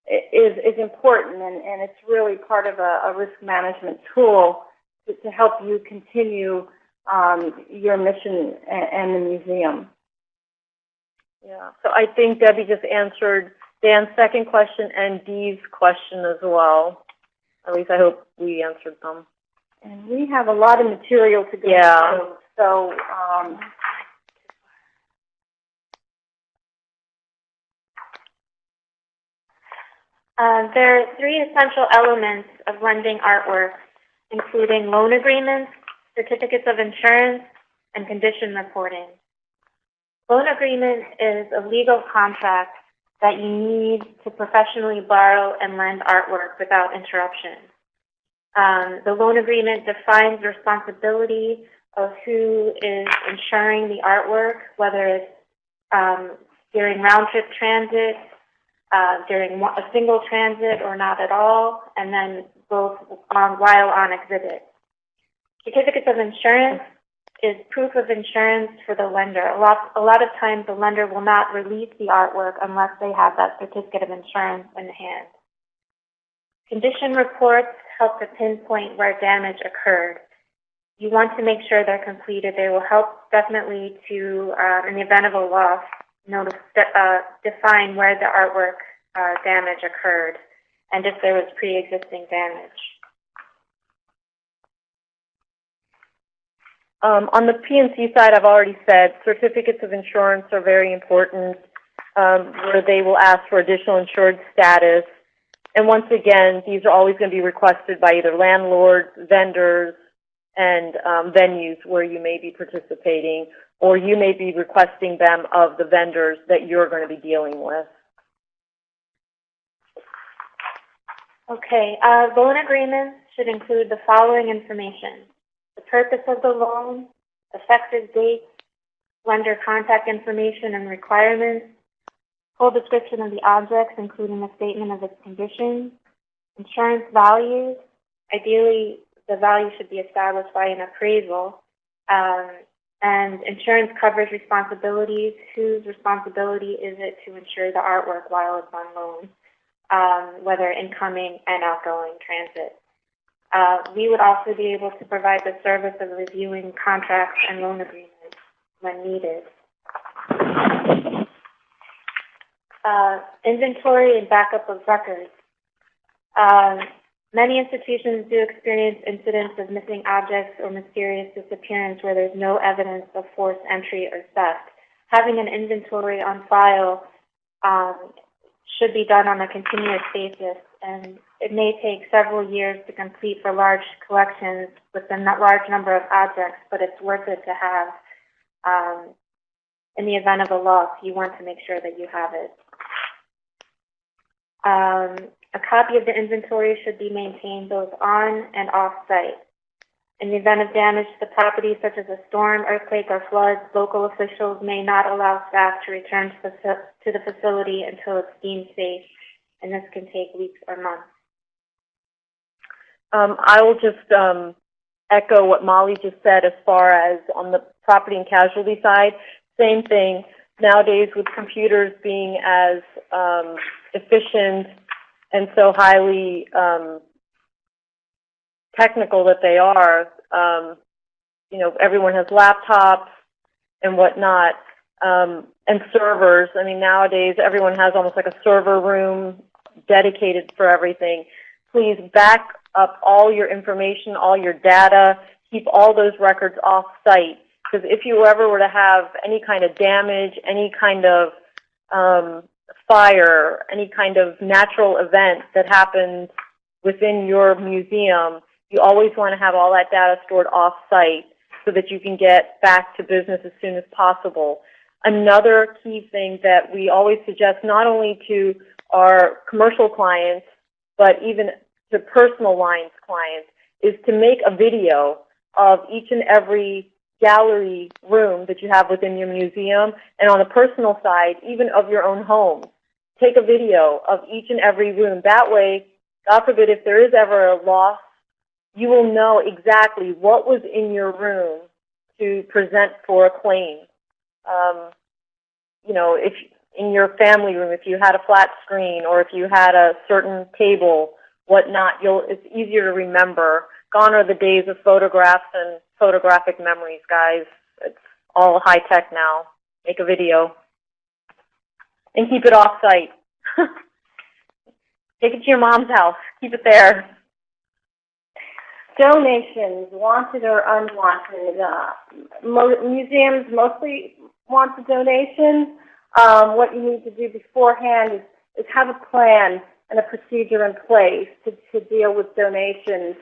is is important, and, and it's really part of a, a risk management tool to, to help you continue um, your mission and, and the museum.
Yeah, so I think Debbie just answered Dan's second question and Dee's question as well. At least I hope we answered them.
And we have a lot of material to go
Yeah.
through, so um,
Uh, there are three essential elements of lending artwork, including loan agreements, certificates of insurance, and condition reporting. Loan agreement is a legal contract that you need to professionally borrow and lend artwork without interruption. Um, the loan agreement defines the responsibility of who is insuring the artwork, whether it's um, during round-trip transit, uh, during a single transit or not at all, and then both on, while on exhibit. Certificates of insurance is proof of insurance for the lender. A lot, a lot of times the lender will not release the artwork unless they have that certificate of insurance in hand. Condition reports help to pinpoint where damage occurred. You want to make sure they're completed. They will help definitely to, uh, in the event of a loss, uh, define where the artwork uh, damage occurred and if there was pre-existing damage.
Um, on the P&C side, I've already said certificates of insurance are very important, um, where they will ask for additional insured status. And once again, these are always going to be requested by either landlords, vendors, and um, venues where you may be participating, or you may be requesting them of the vendors that you're going to be dealing with.
Okay, uh, loan agreements should include the following information. The purpose of the loan, effective date, lender contact information and requirements, full description of the objects, including a statement of its condition, insurance values. Ideally, the value should be established by an appraisal, um, and insurance coverage responsibilities. Whose responsibility is it to insure the artwork while it's on loan, um, whether incoming and outgoing transit? Uh, we would also be able to provide the service of reviewing contracts and loan agreements when needed. Uh, inventory and backup of records. Um, many institutions do experience incidents of missing objects or mysterious disappearance where there's no evidence of forced entry or theft. Having an inventory on file um, should be done on a continuous basis, and it may take several years to complete for large collections with a large number of objects, but it's worth it to have. Um, in the event of a loss, you want to make sure that you have it. Um, a copy of the inventory should be maintained both on and off site. In the event of damage to the property, such as a storm, earthquake, or floods, local officials may not allow staff to return to the, to the facility until it's deemed safe, and this can take weeks or months.
Um, I will just um, echo what Molly just said as far as on the property and casualty side. Same thing. Nowadays, with computers being as um, efficient and so highly um, technical that they are, um, you know, everyone has laptops and whatnot, um, and servers. I mean, nowadays everyone has almost like a server room dedicated for everything. Please back up all your information, all your data, keep all those records off site. Because if you ever were to have any kind of damage, any kind of um, fire, any kind of natural event that happens within your museum, you always want to have all that data stored off-site so that you can get back to business as soon as possible. Another key thing that we always suggest not only to our commercial clients, but even to personal lines clients, is to make a video of each and every gallery room that you have within your museum, and on the personal side, even of your own home. Take a video of each and every room. That way, God forbid, if there is ever a loss, you will know exactly what was in your room to present for a claim. Um, you know, if in your family room, if you had a flat screen or if you had a certain table, whatnot, you'll, it's easier to remember. Gone are the days of photographs and photographic memories, guys. It's all high tech now. Make a video. And keep it off site. Take it to your mom's house. Keep it there.
Donations, wanted or unwanted. Uh, mo- museums mostly want the donation. Um, what you need to do beforehand is, is have a plan and a procedure in place to, to deal with donations.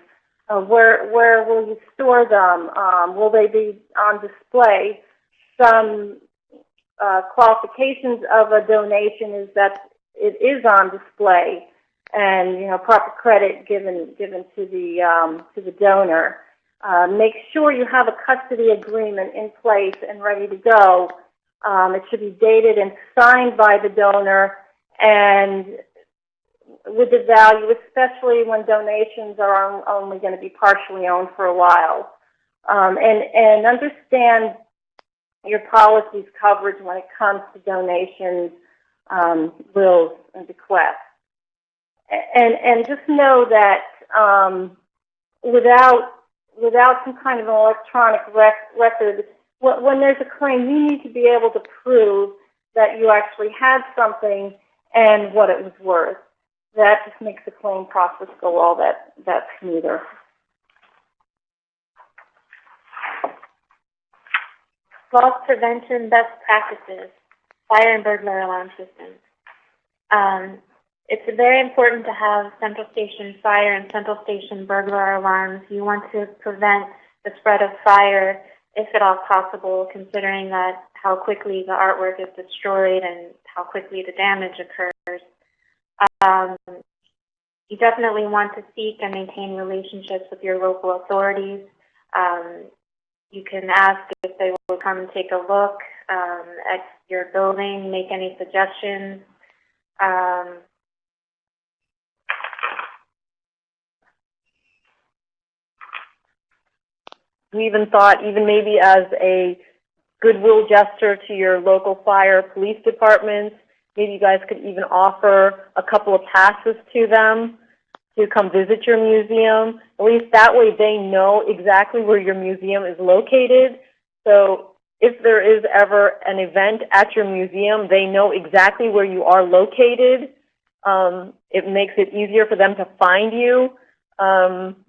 Uh, where where will you store them? Um, will they be on display? Some uh, qualifications of a donation is that it is on display, and you know proper credit given given to the um, to the donor. Uh, make sure you have a custody agreement in place and ready to go. Um, it should be dated and signed by the donor, and with the value, especially when donations are on, only going to be partially owned for a while. um, and, and understand your policy's coverage when it comes to donations, um, wills, and bequests. And, and just know that, um, without, without some kind of an electronic rec- record, when, there's a claim, you need to be able to prove that you actually had something and what it was worth. That just makes the claim process go all that, that smoother.
Loss prevention best practices, fire and burglar alarm systems. Um, it's very important to have central station fire and central station burglar alarms. You want to prevent the spread of fire if at all possible, considering that how quickly the artwork is destroyed and how quickly the damage occurs. Um, you definitely want to seek and maintain relationships with your local authorities. Um, you can ask if they will come and take a look um, at your building, make any suggestions. Um,
We even thought, even maybe as a goodwill gesture to your local fire police departments, maybe you guys could even offer a couple of passes to them to come visit your museum. At least that way they know exactly where your museum is located. So if there is ever an event at your museum, they know exactly where you are located. Um, it makes it easier for them to find you. Um,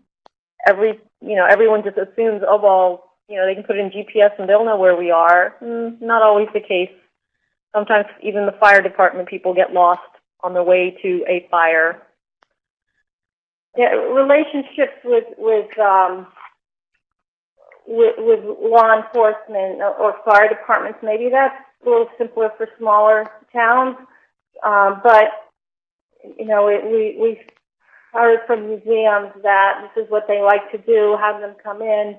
every, you know, everyone just assumes, oh, well, you know, they can put in GPS and they'll know where we are. Mm, not always the case. Sometimes even the fire department people get lost on the way to a fire.
Yeah, relationships with, with, um, with, with law enforcement or, fire departments, maybe that's a little simpler for smaller towns. Um, but, you know, it, we, we heard from museums that this is what they like to do, have them come in,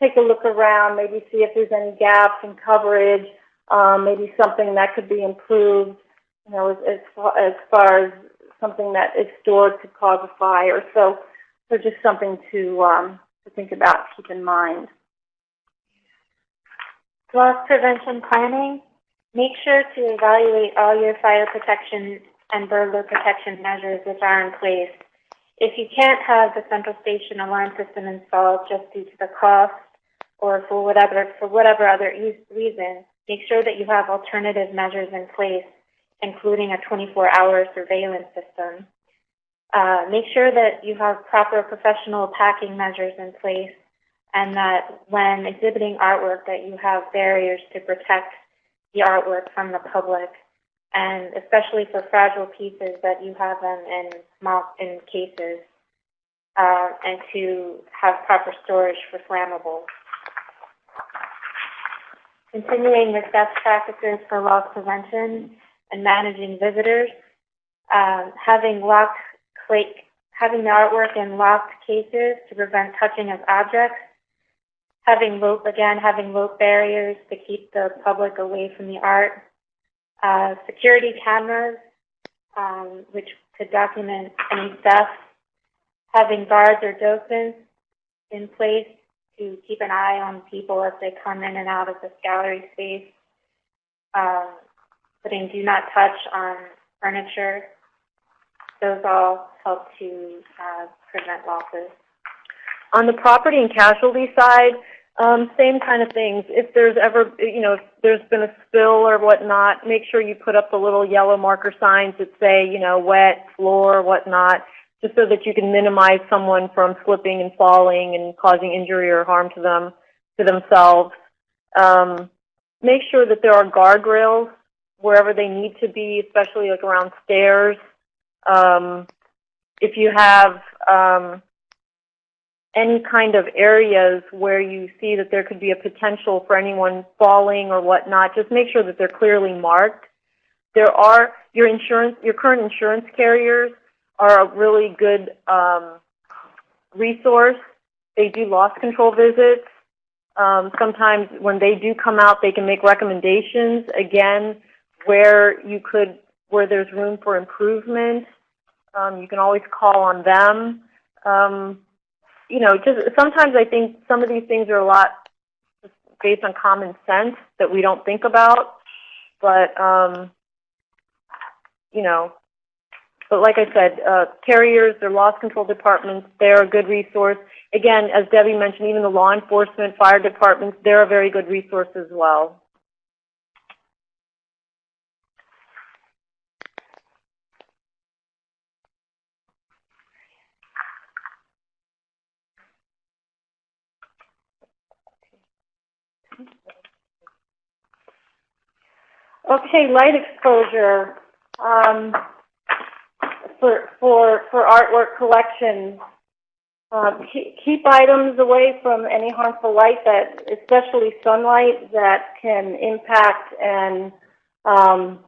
take a look around, maybe see if there's any gaps in coverage, um, maybe something that could be improved, you know, as, as, far, as far as something that is stored could cause a fire. So, so just something to, um, to think about, keep in mind.
loss prevention planning. Make sure to evaluate all your fire protection and burglar protection measures which are in place. If you can't have the central station alarm system installed just due to the cost or for whatever, for whatever other reason, make sure that you have alternative measures in place, including a 24-hour surveillance system. Uh, make sure that you have proper professional packing measures in place and that when exhibiting artwork that you have barriers to protect the artwork from the public and especially for fragile pieces that you have them in in cases, uh, and to have proper storage for flammables. Continuing with best practices for loss prevention and managing visitors, um, having locked cla- having the artwork in locked cases to prevent touching of objects, having rope again, having rope barriers to keep the public away from the art uh, security cameras, um, which could document any theft, having guards or docents in place to keep an eye on people as they come in and out of this gallery space, um, putting do not touch on furniture. Those all help to uh, prevent losses.
On the property and casualty side, um, same kind of things. If there's ever, you know, if there's been a spill or whatnot, make sure you put up the little yellow marker signs that say, you know, wet, floor, whatnot, just so that you can minimize someone from slipping and falling and causing injury or harm to them, to themselves. Um, make sure that there are guardrails wherever they need to be, especially like around stairs. Um, if you have, um, any kind of areas where you see that there could be a potential for anyone falling or whatnot, just make sure that they're clearly marked. There are your insurance, your current insurance carriers are a really good um, resource. They do loss control visits. Um, sometimes when they do come out, they can make recommendations again where you could, where there's room for improvement. Um, you can always call on them. You know, just sometimes I think some of these things are a lot based on common sense that we don't think about. But, um, you know, but like I said, uh, carriers, their loss control departments, they're a good resource. Again, as Debbie mentioned, even the law enforcement, fire departments, they're a very good resource as well.
Okay, light exposure. Um, for, for, for artwork collections, um, keep, items away from any harmful light that, especially sunlight, that can impact and, um,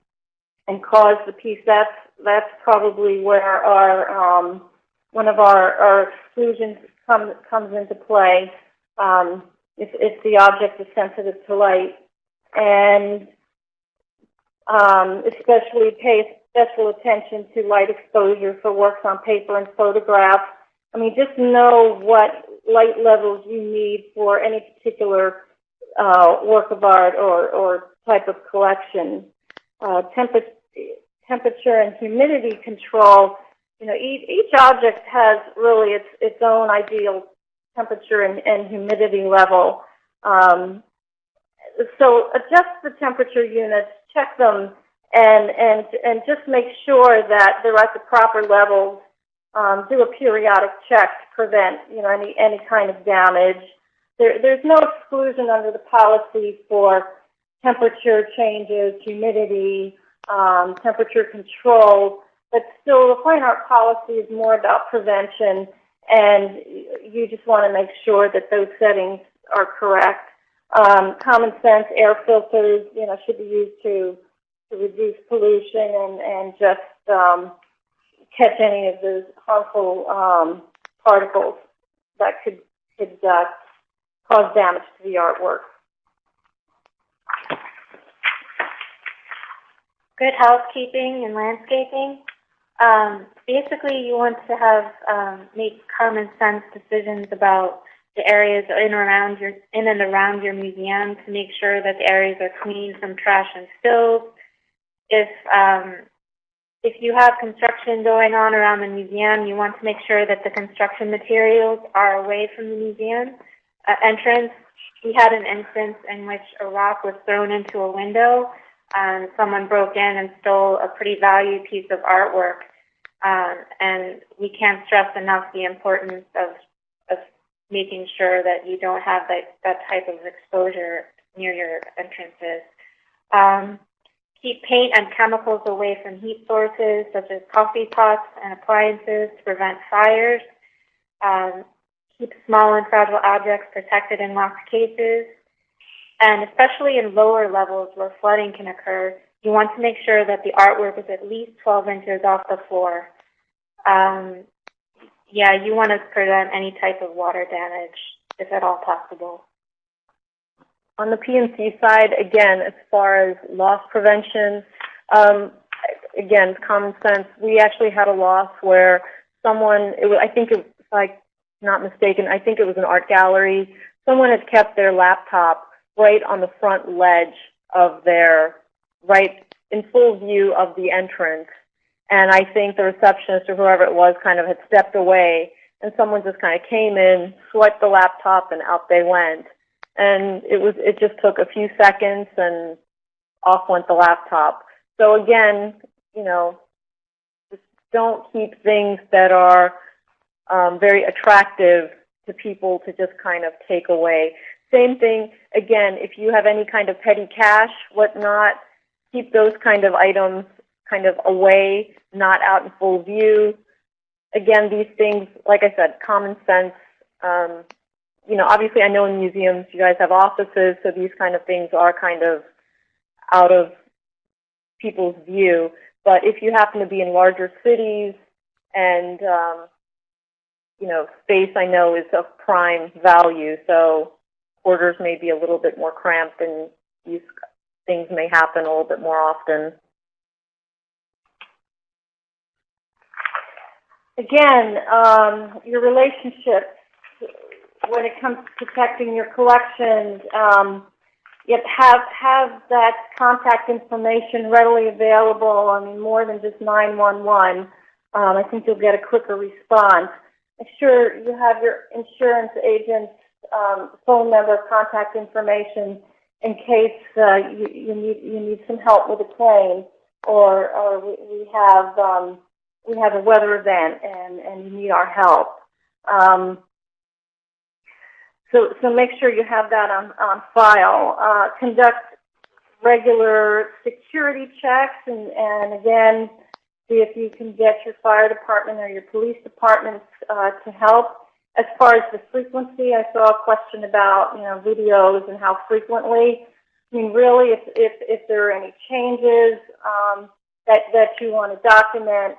and cause the piece. That's, that's probably where our, um, one of our, our exclusions comes, comes into play, um, if, if the object is sensitive to light. And, um, especially pay special attention to light exposure for works on paper and photographs. I mean, just know what light levels you need for any particular uh, work of art or, or type of collection. Uh, temper temperature and humidity control, you know, each, each object has really its, its own ideal temperature and, and humidity level. Um, so adjust the temperature units, check them, and and and just make sure that they're at the proper levels. Um, do a periodic check to prevent you know any any kind of damage. There, there's no exclusion under the policy for temperature changes, humidity, um, temperature control, but still the fine art policy is more about prevention, and you just want to make sure that those settings are correct. Um, common sense air filters, you know, should be used to to reduce pollution and, and just um, catch any of those harmful um, particles that could, could uh, cause damage to the artwork.
Good housekeeping and landscaping. Um, basically, you want to have um, make common sense decisions about the areas in around your in and around your museum to make sure that the areas are clean from trash and spills. If um, if you have construction going on around the museum, you want to make sure that the construction materials are away from the museum uh, entrance. We had an instance in which a rock was thrown into a window. and someone broke in and stole a pretty valued piece of artwork. Um, and we can't stress enough the importance of making sure that you don't have that, that type of exposure near your entrances. Um, keep paint and chemicals away from heat sources such as coffee pots and appliances to prevent fires. Um, keep small and fragile objects protected in locked cases. And especially in lower levels where flooding can occur, you want to make sure that the artwork is at least 12 inches off the floor. Um, yeah, you want to prevent any type of water damage, if at all possible.
On the P&C side, again, as far as loss prevention, um, again, common sense. We actually had a loss where someone, it was, I think, it, if I'm not mistaken, I think it was an art gallery. Someone had kept their laptop right on the front ledge of their, right in full view of the entrance. And I think the receptionist or whoever it was kind of had stepped away and someone just kind of came in, swiped the laptop, and out they went. And it was, it just took a few seconds and off went the laptop. So again, you know, just don't keep things that are um, very attractive to people to just kind of take away. Same thing, again, if you have any kind of petty cash, whatnot, keep those kind of items kind of away, not out in full view. Again, these things, like I said, common sense. Um, you know, obviously I know in museums you guys have offices, so these kind of things are kind of out of people's view. But if you happen to be in larger cities and, um, you know, space I know is of prime value, so quarters may be a little bit more cramped and these things may happen a little bit more often.
Again, um, your relationship when it comes to protecting your collections, um, you have, have that contact information readily available, I mean, more than just 911. Um, I think you'll get a quicker response. Make sure you have your insurance agent's um, phone number, contact information in case uh, you, you need you need some help with a claim, or or we, we have um, we have a weather event and and you need our help. Um, so so make sure you have that on on file. Uh, conduct regular security checks, and and again, see if you can get your fire department or your police departments uh, to help. As far as the frequency, I saw a question about, you know, videos and how frequently. I mean, really, if, if, if there are any changes um, that, that you want to document,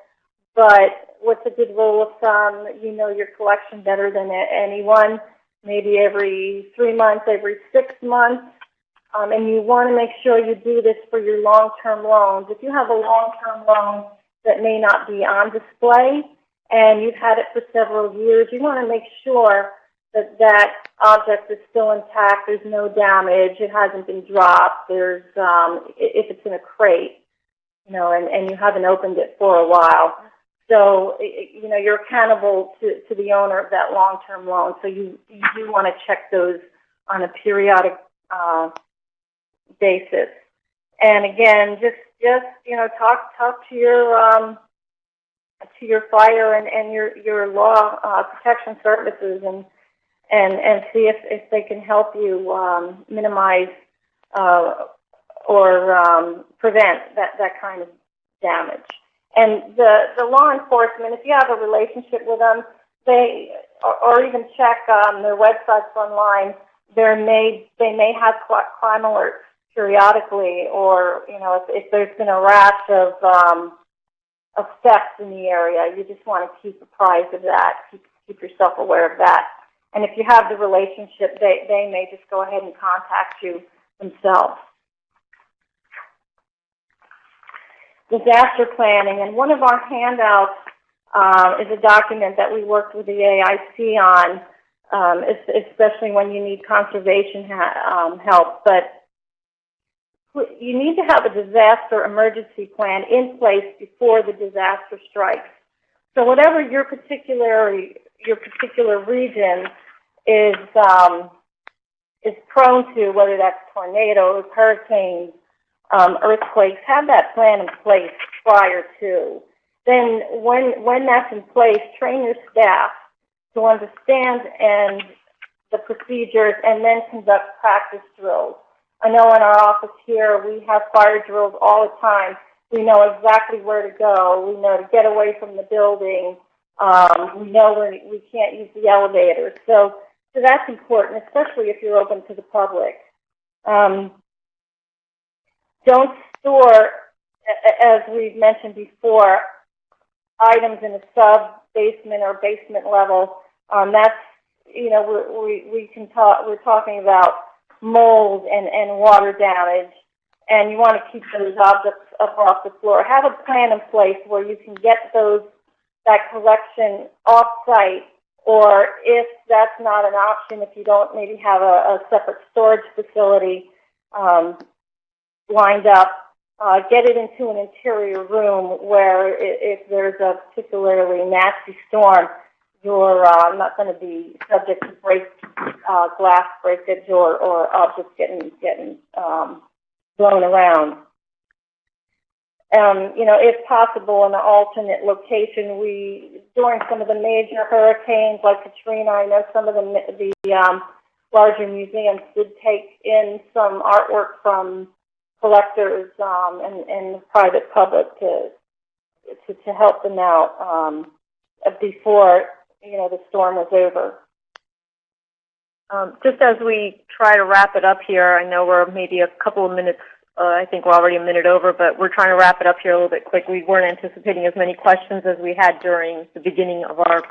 but what's a good rule of thumb? You know your collection better than anyone. Maybe every three months, every six months. Um, and you want to make sure you do this for your long-term loans. If you have a long-term loan that may not be on display, and you've had it for several years, you want to make sure that that object is still intact, there's no damage, it hasn't been dropped, there's, um, if it's in a crate, you know, and, and you haven't opened it for a while. So, you know, you're accountable to, to the owner of that long-term loan, so you, you do want to check those on a periodic, uh, basis. And again, just, just, you know, talk, talk to your, um, to your fire and, and your, your law, uh, protection services and, and, and see if, if they can help you, um, minimize, uh, or, um, prevent that, that kind of damage. And the, the law enforcement, if you have a relationship with them, they, or, or even check, um, their websites online, there may, they may have crime alerts periodically, or, you know, if, if there's been a rash of, um, of theft in the area, you just want to keep apprised of that, keep, keep yourself aware of that. And if you have the relationship, they, they may just go ahead and contact you themselves. Disaster planning, and one of our handouts uh, is a document that we worked with the AIC on, um, especially when you need conservation um, help. But you need to have a disaster emergency plan in place before the disaster strikes. So whatever your particular your particular region is um, is prone to, whether that's tornadoes, hurricanes, um, earthquakes, have that plan in place prior to. Then when when that's in place, train your staff to understand and the procedures, and then conduct practice drills. I know in our office here, we have fire drills all the time. We know exactly where to go. We know to get away from the building. Um, we know where we can't use the elevators. So, so that's important, especially if you're open to the public. Um, don't store, as we've mentioned before, items in a sub basement or basement level. Um, that's, you know, we we can talk. We're talking about mold and, and water damage, and you want to keep those objects up off the floor. Have a plan in place where you can get those that collection off site, or if that's not an option, if you don't maybe have a, a separate storage facility um, lined up, uh, get it into an interior room where if there's a particularly nasty storm, you're uh, not going to be subject to break uh, glass breakage or, or objects getting getting um, blown around. Um, you know, if possible, in an alternate location, we during some of the major hurricanes like Katrina, I know some of the the um, larger museums did take in some artwork from collectors um, and, and the private public to, to to help them out um, before you know the storm was over.
Um, just as we try to wrap it up here, I know we're maybe a couple of minutes, uh, I think we're already a minute over, but we're trying to wrap it up here a little bit quick. We weren't anticipating as many questions as we had during the beginning of our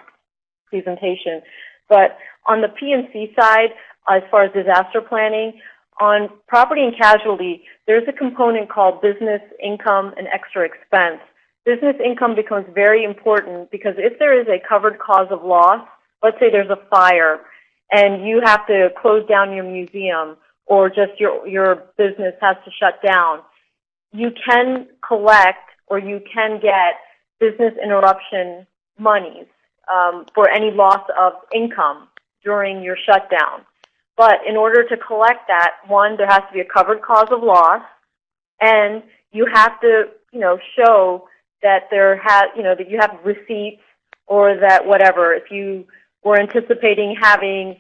presentation. But on the P&C side, as far as disaster planning, on property and casualty, there's a component called business income and extra expense. Business income becomes very important because if there is a covered cause of loss, let's say there's a fire, and you have to close down your museum or just your, your business has to shut down, you can collect or you can get business interruption monies um, for any loss of income during your shutdown. But in order to collect that, one, there has to be a covered cause of loss, and you have to, you know, show that there has, you know, that you have receipts or that whatever. If you were anticipating having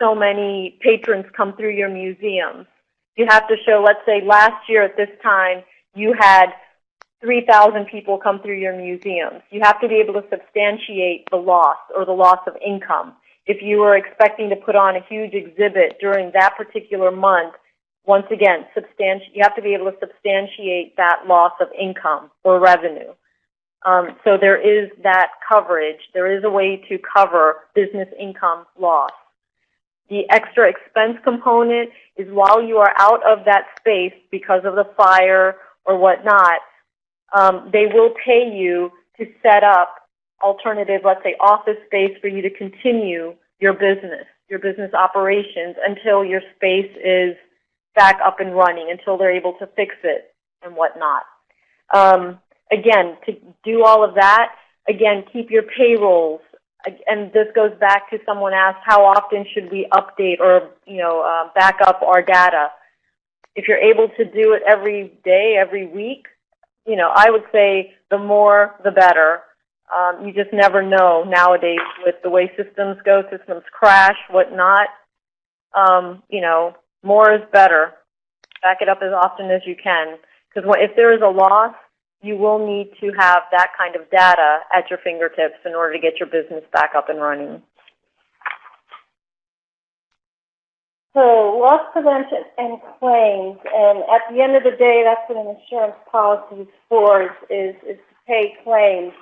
so many patrons come through your museum, you have to show, let's say last year at this time, you had 3,000 people come through your museums. You have to be able to substantiate the loss or the loss of income. If you were expecting to put on a huge exhibit during that particular month, once again, you have to be able to substantiate that loss of income or revenue. Um, so there is that coverage. There is a way to cover business income loss. The extra expense component is while you are out of that space because of the fire or whatnot, um, they will pay you to set up alternative, let's say, office space for you to continue your business, your business operations until your space is back up and running, until they're able to fix it and whatnot. Um, again, to do all of that, again, keep your payrolls. And this goes back to someone asked, how often should we update or, you know, uh, back up our data? If you're able to do it every day, every week, you know, I would say the more, the better. Um, you just never know nowadays with the way systems go, systems crash, whatnot. Um, you know, more is better. Back it up as often as you can. Because if there is a loss, you will need to have that kind of data at your fingertips in order to get your business back up and running.
So loss prevention and claims, and at the end of the day, that's what an insurance policy is for, is, is, is to pay claims.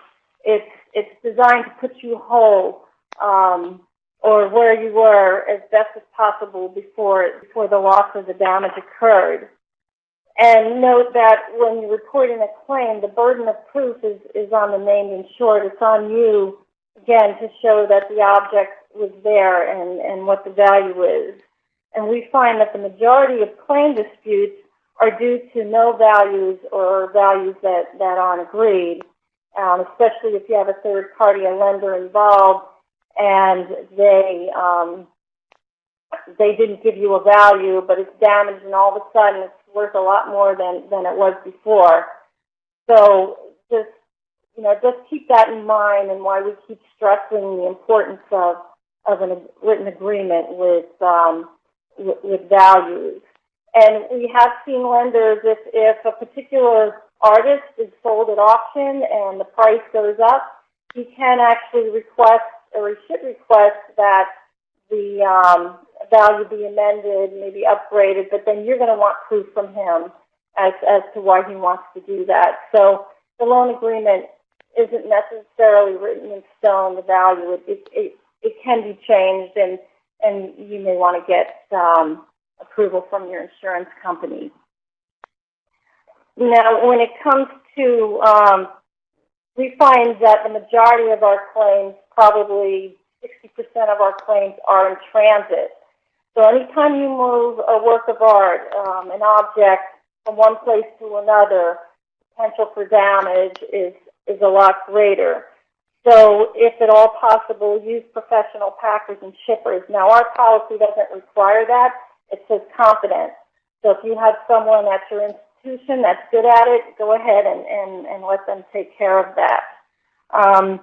It's, it's designed to put you whole, um, or where you were as best as possible before, before the loss or the damage occurred. And note that when you're reporting a claim, the burden of proof is, is on the named insured. It's on you, again, to show that the object was there and, and what the value is. And we find that the majority of claim disputes are due to no values or values that, that aren't agreed, um, especially if you have a third party, a lender involved, and they, um, they didn't give you a value, but it's damaged and all of a sudden it's worth a lot more than, than it was before. So just, you know, just keep that in mind and why we keep stressing the importance of, of a written agreement with, um, with, with values. And we have seen lenders, if, if a particular artist is sold at auction and the price goes up, he can actually request, or he should request that the um, value be amended, maybe upgraded, but then you're going to want proof from him as, as to why he wants to do that. So the loan agreement isn't necessarily written in stone, the value. It, it, it, it can be changed, and, and you may want to get um, approval from your insurance company. Now, when it comes to, um, we find that the majority of our claims, probably 60% of our claims are in transit. So anytime you move a work of art, um, an object from one place to another, potential for damage is, is a lot greater. So if at all possible, use professional packers and shippers. Now our policy doesn't require that. It says confident. So if you have someone at your institution that's good at it, go ahead and, and, and let them take care of that. Um,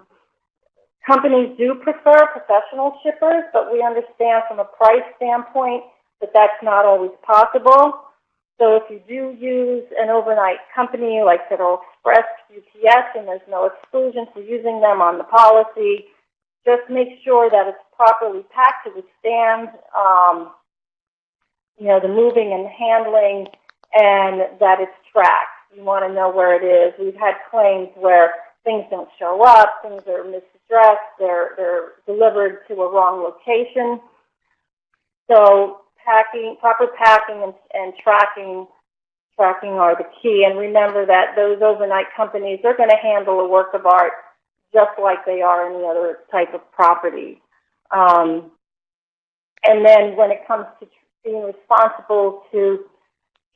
companies do prefer professional shippers, but we understand from a price standpoint that that's not always possible. So if you do use an overnight company like Federal Express, UPS, and there's no exclusion for using them on the policy, just make sure that it's properly packed to withstand, um, you know, the moving and handling, and that it's tracked. You want to know where it is. We've had claims where things don't show up, things are misaddressed, they're, they're delivered to a wrong location. So packing, proper packing and, and tracking, tracking are the key. And remember that those overnight companies, they're going to handle a work of art just like they are any other type of property. Um, and then when it comes to being responsible to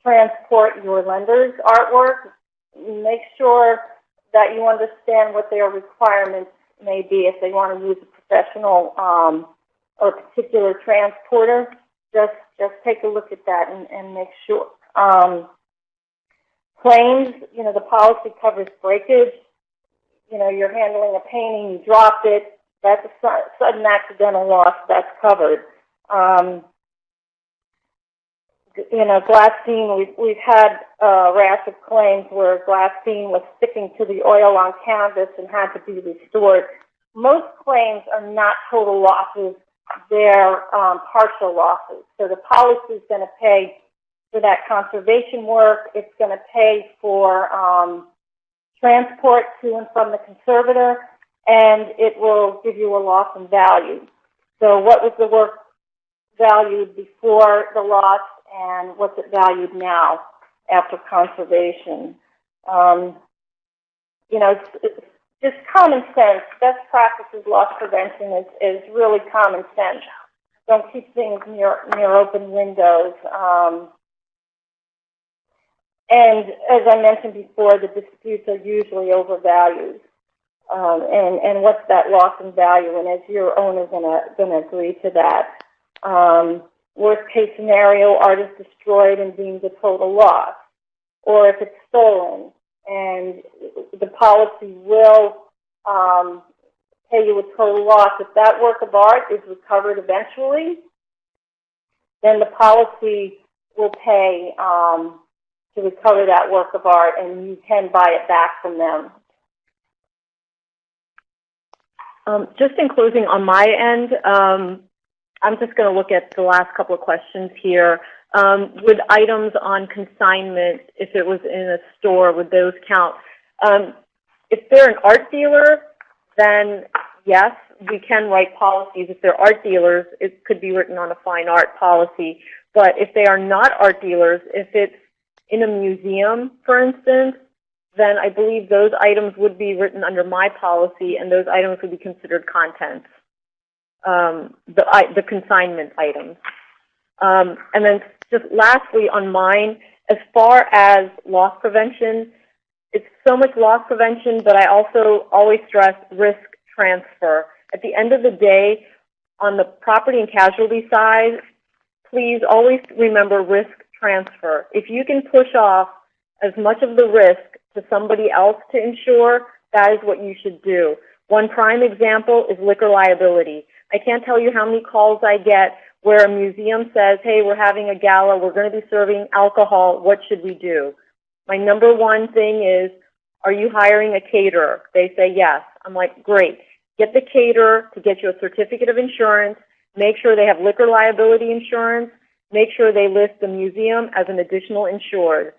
transport your lender's artwork, make sure that you understand what their requirements may be if they want to use a professional um, or particular transporter. Just just take a look at that and, and make sure. Um, claims, you know, the policy covers breakage. You know, you're handling a painting, you dropped it. That's a su- sudden accidental loss. That's covered. Um, you know, glassine, we've, we've had a rash of claims where glassine was sticking to the oil on canvas and had to be restored. Most claims are not total losses, they're um, partial losses. So the policy is going to pay for that conservation work, it's going to pay for um, transport to and from the conservator, and it will give you a loss in value. So what was the work valued before the loss and what's it valued now after conservation. Um, you know, it's, it's just common sense. Best practices loss prevention is, is really common sense. Don't keep things near, near open windows. Um, and as I mentioned before, the disputes are usually overvalued. Um, and, and what's that loss in value? And is your owner gonna, gonna agree to that? Um, worst case scenario, art is destroyed and deemed a total loss. Or if it's stolen, and the policy will um, pay you a total loss. If that work of art is recovered eventually, then the policy will pay um, to recover that work of art, and you can buy it back from them.
Um, just in closing on my end, um, I'm just going to look at the last couple of questions here. Um, would items on consignment, if it was in a store, would those count? Um, if they're an art dealer, then yes, we can write policies. If they're art dealers, it could be written on a fine art policy. But if they are not art dealers, if it's in a museum, for instance, then I believe those items would be written under my policy, and those items would be considered contents um, the, the consignment items. Um, and then just lastly on mine, as far as loss prevention, it's so much loss prevention, but I also always stress risk transfer. At the end of the day, on the property and casualty side, please always remember risk transfer. If you can push off as much of the risk to somebody else to insure, that is what you should do. One prime example is liquor liability. I can't tell you how many calls I get where a museum says, hey, we're having a gala, we're going to be serving alcohol, what should we do? My number one thing is, are you hiring a caterer? They say yes. I'm like, great. Get the caterer to get you a certificate of insurance, make sure they have liquor liability insurance, make sure they list the museum as an additional insured.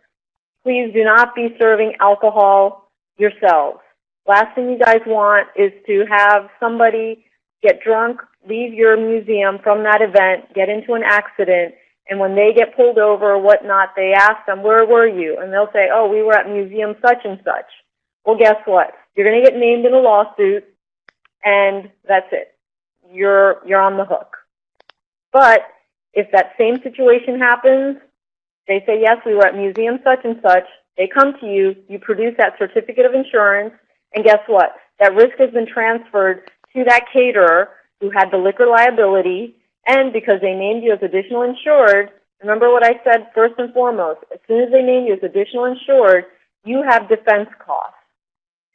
Please do not be serving alcohol yourselves. Last thing you guys want is to have somebody get drunk, leave your museum from that event, get into an accident, and when they get pulled over or whatnot, they ask them, where were you? And they'll say, oh, we were at museum such and such. Well, guess what? You're going to get named in a lawsuit, and that's it. You're, you're on the hook. But if that same situation happens, they say, yes, we were at museum such and such, they come to you, you produce that certificate of insurance, and guess what? That risk has been transferred to that caterer who had the liquor liability, and because they named you as additional insured, remember what I said first and foremost, as soon as they name you as additional insured, you have defense costs.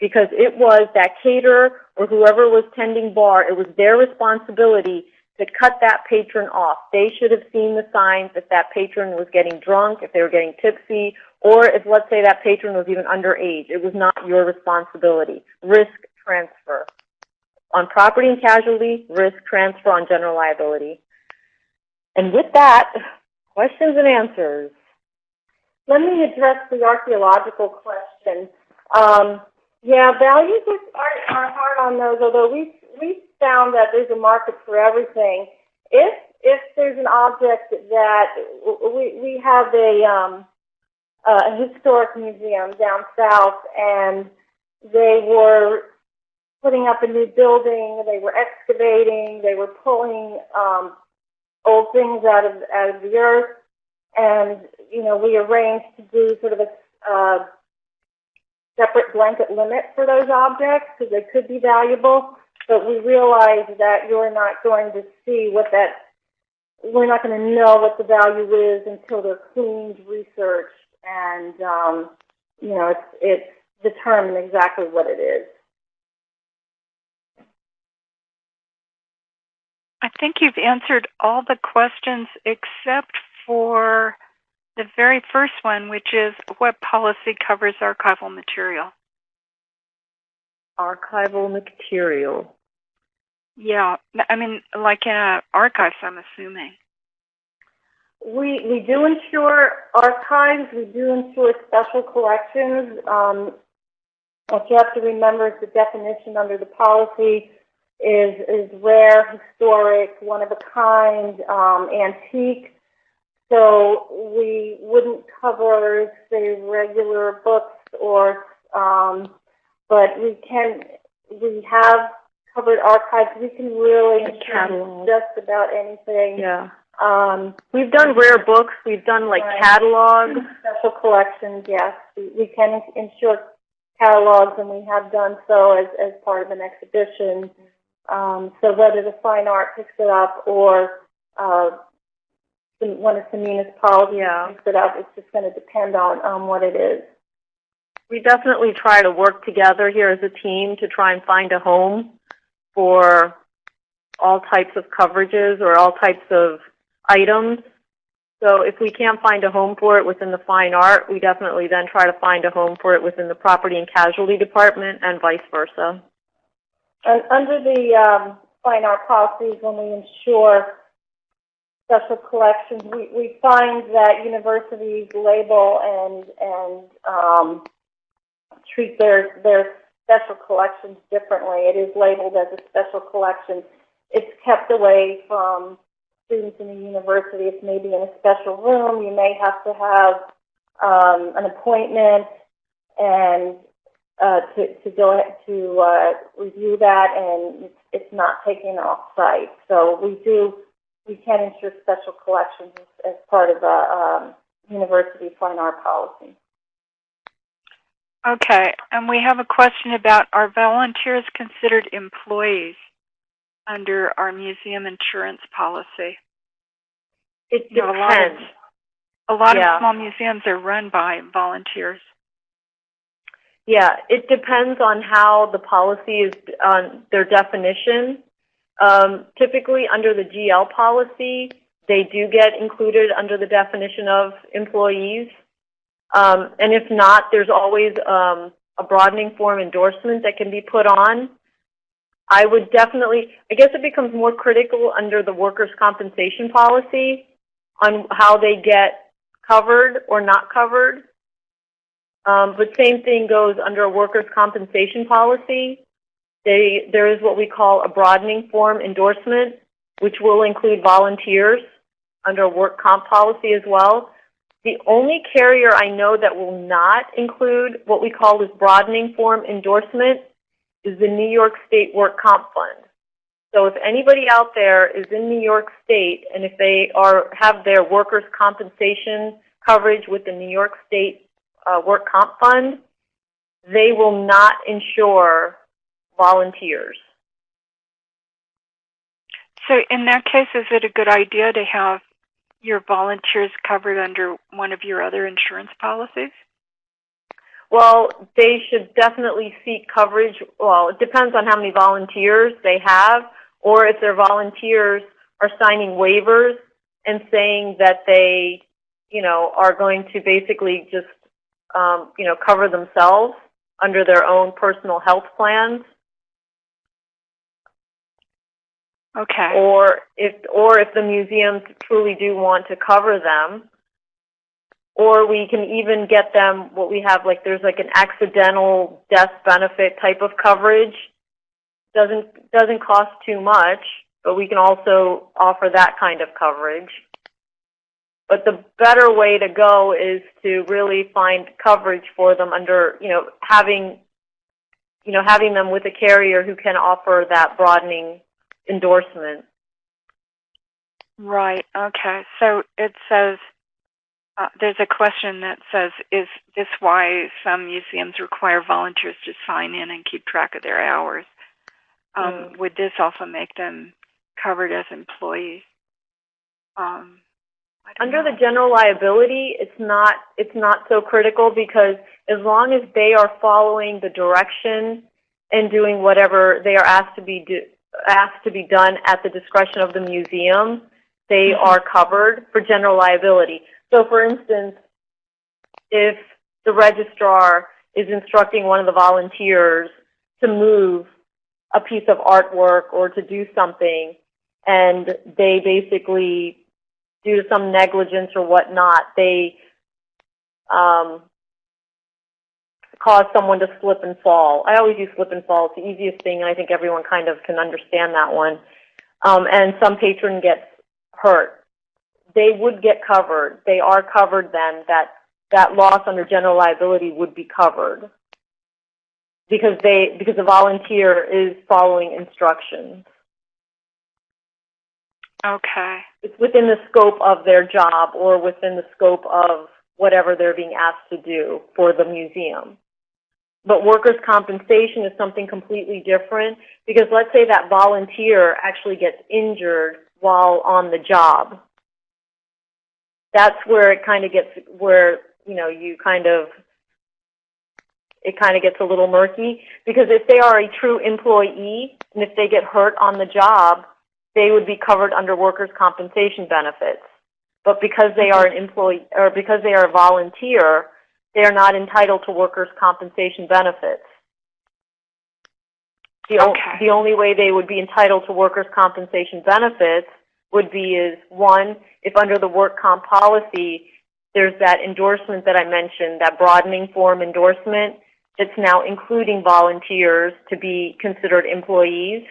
Because it was that caterer or whoever was tending bar, it was their responsibility to cut that patron off. They should have seen the signs if that patron was getting drunk, if they were getting tipsy, or if, let's say, that patron was even underage. It was not your responsibility. Risk transfer on property and casualty, risk transfer on general liability. And with that, questions and answers.
Let me address the archaeological question. Um, yeah, values are, are hard on those, although we we found that there's a market for everything. If if there's an object that we we have a um, a historic museum down south, and they were putting up a new building, they were excavating, they were pulling um, old things out of out of the earth, and you know we arranged to do sort of a uh, separate blanket limit for those objects because they could be valuable. But we realize that you're not going to see what that we're not going to know what the value is until they're cleaned, researched, and um, you know it's it's determined exactly what it is.
I think you've answered all the questions except for the very first one, which is what policy covers archival material?
Archival material.
Yeah, I mean, like in a archives, I'm assuming.
We we do insure archives. We do insure special collections. Um, what you have to remember is the definition under the policy is is rare, historic, one of a kind, um, antique. So we wouldn't cover say regular books or, um, but we can we have covered archives. We can really
catalog.
just about anything.
Yeah.
Um,
We've done rare books. We've done like
Right.
catalogs.
Special collections, yes. We, we can insure catalogs, and we have done so as, as part of an exhibition. Um, so whether the fine art picks it up or uh, one of the municipalities
Yeah.
picks it up, it's just going to depend on, on what it is.
We definitely try to work together here as a team to try and find a home for all types of coverages or all types of items. So if we can't find a home for it within the fine art, we definitely then try to find a home for it within the property and casualty department and vice versa.
And under the um, fine art policies, when we insure special collections, we, we find that universities label and and um, treat their their special collections differently. It is labeled as a special collection. It's kept away from students in the university. It's maybe in a special room. You may have to have um, an appointment and uh, to, to go ahead to uh, review that, and it's, it's not taken off site. So we do, we can insure special collections as, as part of a um, university fine art policy.
Okay, and we have a question about are volunteers considered employees under our museum insurance policy?
It
You know, a lot of-
depends.
A lot
Yeah.
of small museums are run by volunteers.
Yeah, it depends on how the policy is, on their definition. Um, typically, under the GL policy, they do get included under the definition of employees. Um, and if not, there's always um, a broadening form endorsement that can be put on. I would definitely, I guess it becomes more critical under the workers' compensation policy on how they get covered or not covered. Um, but same thing goes under a workers' compensation policy. They, there is what we call a broadening form endorsement, which will include volunteers under a work comp policy as well. The only carrier I know that will not include what we call this broadening form endorsement is the New York State Work Comp Fund. So if anybody out there is in New York State and if they are have their workers' compensation coverage with the New York State uh, Work Comp Fund, they will not insure volunteers.
So in that case, is it a good idea to have your volunteers covered under one of your other insurance policies?
Well, they should definitely seek coverage. Well, it depends on how many volunteers they have, or if their volunteers are signing waivers and saying that they, you know, are going to basically just, um, you know, cover themselves under their own personal health plans,
Okay.
or if or if the museums truly do want to cover them. Or we can even get them what we have like there's like an accidental death benefit type of coverage. Doesn't doesn't cost too much but we can also offer that kind of coverage but the better way to go is to really find coverage for them under you know having you know having them with a carrier who can offer that broadening endorsement
Right. Okay. So it says uh, there's a question that says, "Is this why some museums require volunteers to sign in and keep track of their hours? Um,
Mm.
Would this also make them covered as employees?" Um,
Under
know.
the general liability, it's not, it's not so critical because as long as they are following the direction and doing whatever they are asked to be do, asked to be done at the discretion of the museum, they
Mhm.
are covered for general liability. So for instance, if the registrar is instructing one of the volunteers to move a piece of artwork or to do something, and they basically due to some negligence or whatnot, they um, cause someone to slip and fall. I always use slip and fall. It's the easiest thing, and I think everyone kind of can understand that one. Um, and some patron gets hurt. They would get covered. They are covered then. That that loss under general liability would be covered because they because the volunteer is following instructions.
Okay.
it's within the scope of their job or within the scope of whatever they're being asked to do for the museum. But workers' compensation is something completely different because let's say that volunteer actually gets injured while on the job. That's where it kind of gets, where, you know, you kind of, it kind of gets a little murky because if they are a true employee and if they get hurt on the job, they would be covered under workers' compensation benefits. But because they are an employee, or because they are a volunteer, they are not entitled to workers' compensation benefits. The,
Okay.
the only way they would be entitled to workers' compensation benefits would be is, one, if under the work comp policy, there's that endorsement that I mentioned, that broadening form endorsement, it's now including volunteers to be considered employees.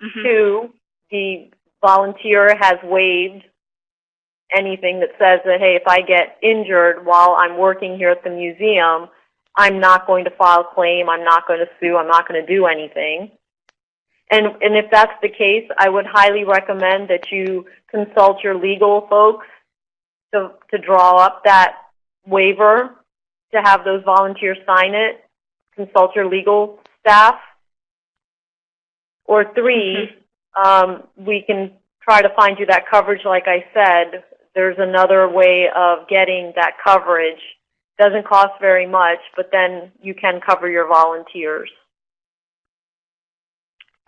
Mhm.
Two, the volunteer has waived anything that says that, hey, if I get injured while I'm working here at the museum, I'm not going to file a claim, I'm not going to sue, I'm not going to do anything. And, and if that's the case, I would highly recommend that you consult your legal folks to, to draw up that waiver, to have those volunteers sign it. Consult your legal staff. Or three, um, we can try to find you that coverage, like I said. There's another way of getting that coverage. Doesn't cost very much, but then you can cover your volunteers.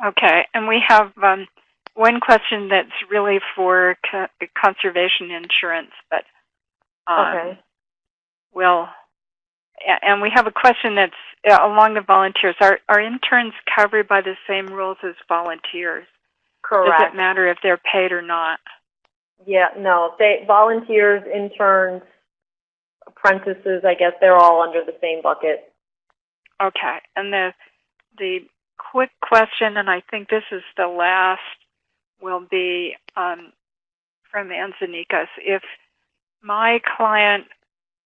Okay, and we have um, one question that's really for co- conservation insurance, but um,
Okay.
well, and we have a question that's uh, along the volunteers. Are are interns covered by the same rules as volunteers?
Correct.
Does it matter if they're paid or not?
Yeah, no. They volunteers, interns, apprentices, I guess they're all under the same bucket.
Okay, and the the quick question, and I think this is the last, will be um, from Anzanikas. If my client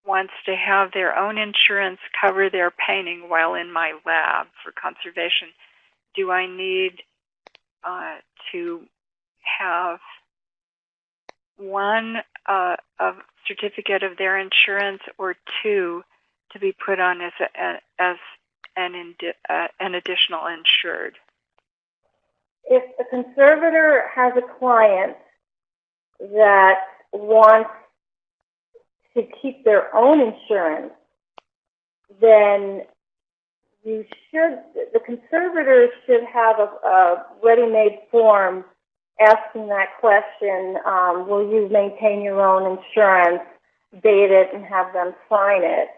wants to have their own insurance cover their painting while in my lab for conservation, do I need uh, to have one uh, a certificate of their insurance or two to be put on as a, as an indi- uh, an additional insured?
if a conservator has a client that wants to keep their own insurance, then you should, the conservators should have a, a ready-made form asking that question, um, will you maintain your own insurance, date it, and have them sign it.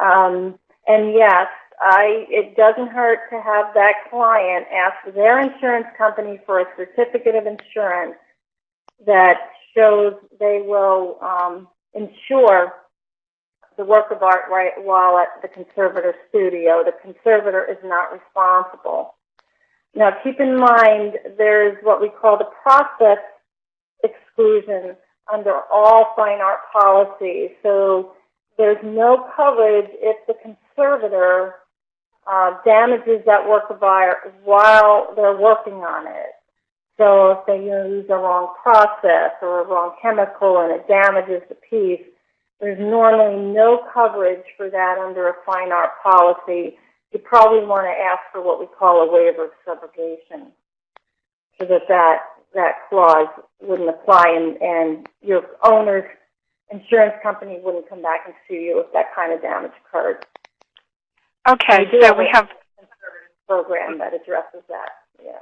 Um, and yes, I, it doesn't hurt to have that client ask their insurance company for a certificate of insurance that shows they will um, insure the work of art right while at the conservator studio. The conservator is not responsible. Now, keep in mind there's what we call the process exclusion under all fine art policies. So there's no coverage if the conservator uh, damages that work of art while they're working on it. So if they use a wrong process or a wrong chemical and it damages the piece, there's normally no coverage for that under a fine art policy. You probably want to ask for what we call a waiver of subrogation, so that that, that clause wouldn't apply and, and your owner's insurance company wouldn't come back and sue you if that kind of damage occurred.
Okay, so We have a-
Program that addresses that, yeah.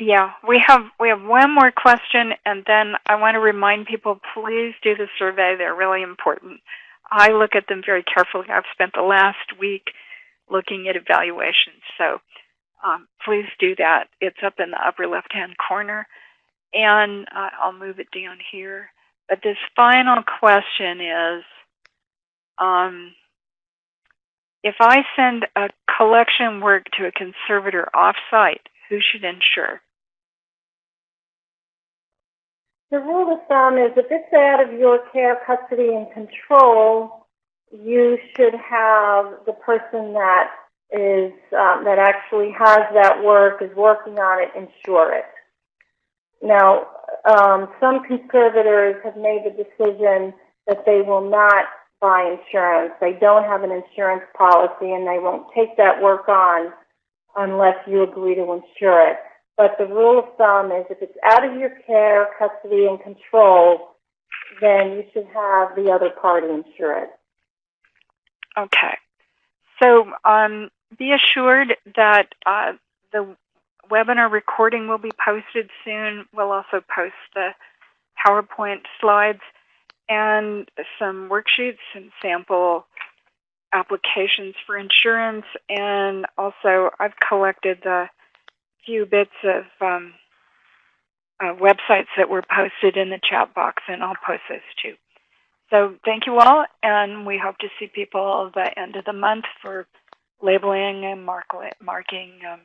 Yeah, we have we have one more question, and then I want to remind people: please do the survey. They're really important. I look at them very carefully. I've spent the last week looking at evaluations, so um, please do that. It's up in the upper left-hand corner, and uh, I'll move it down here. But this final question is: um, if I send a collection work to a conservator off-site, who should insure?
The rule of thumb is if it's out of your care, custody, and control, you should have the person that is, um, that actually has that work, is working on it, insure it. Now, um, some conservators have made the decision that they will not buy insurance. They don't have an insurance policy and they won't take that work on unless you agree to insure it. But the rule of thumb is if it's out of your care, custody, and control, then you should have the other party insure it.
Okay. So um, be assured that uh, the webinar recording will be posted soon. We'll also post the PowerPoint slides and some worksheets and sample applications for insurance. And also, I've collected the few bits of um, uh, websites that were posted in the chat box, and I'll post those too. So thank you all, and we hope to see people the end of the month for labeling and mark, marking um,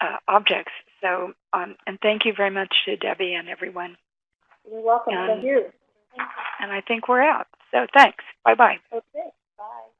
uh, objects. So, um, and thank you very much to Debbie and everyone.
You're welcome.
Um,
Thank you.
And I think we're out. So thanks. Bye bye.
Okay. Bye.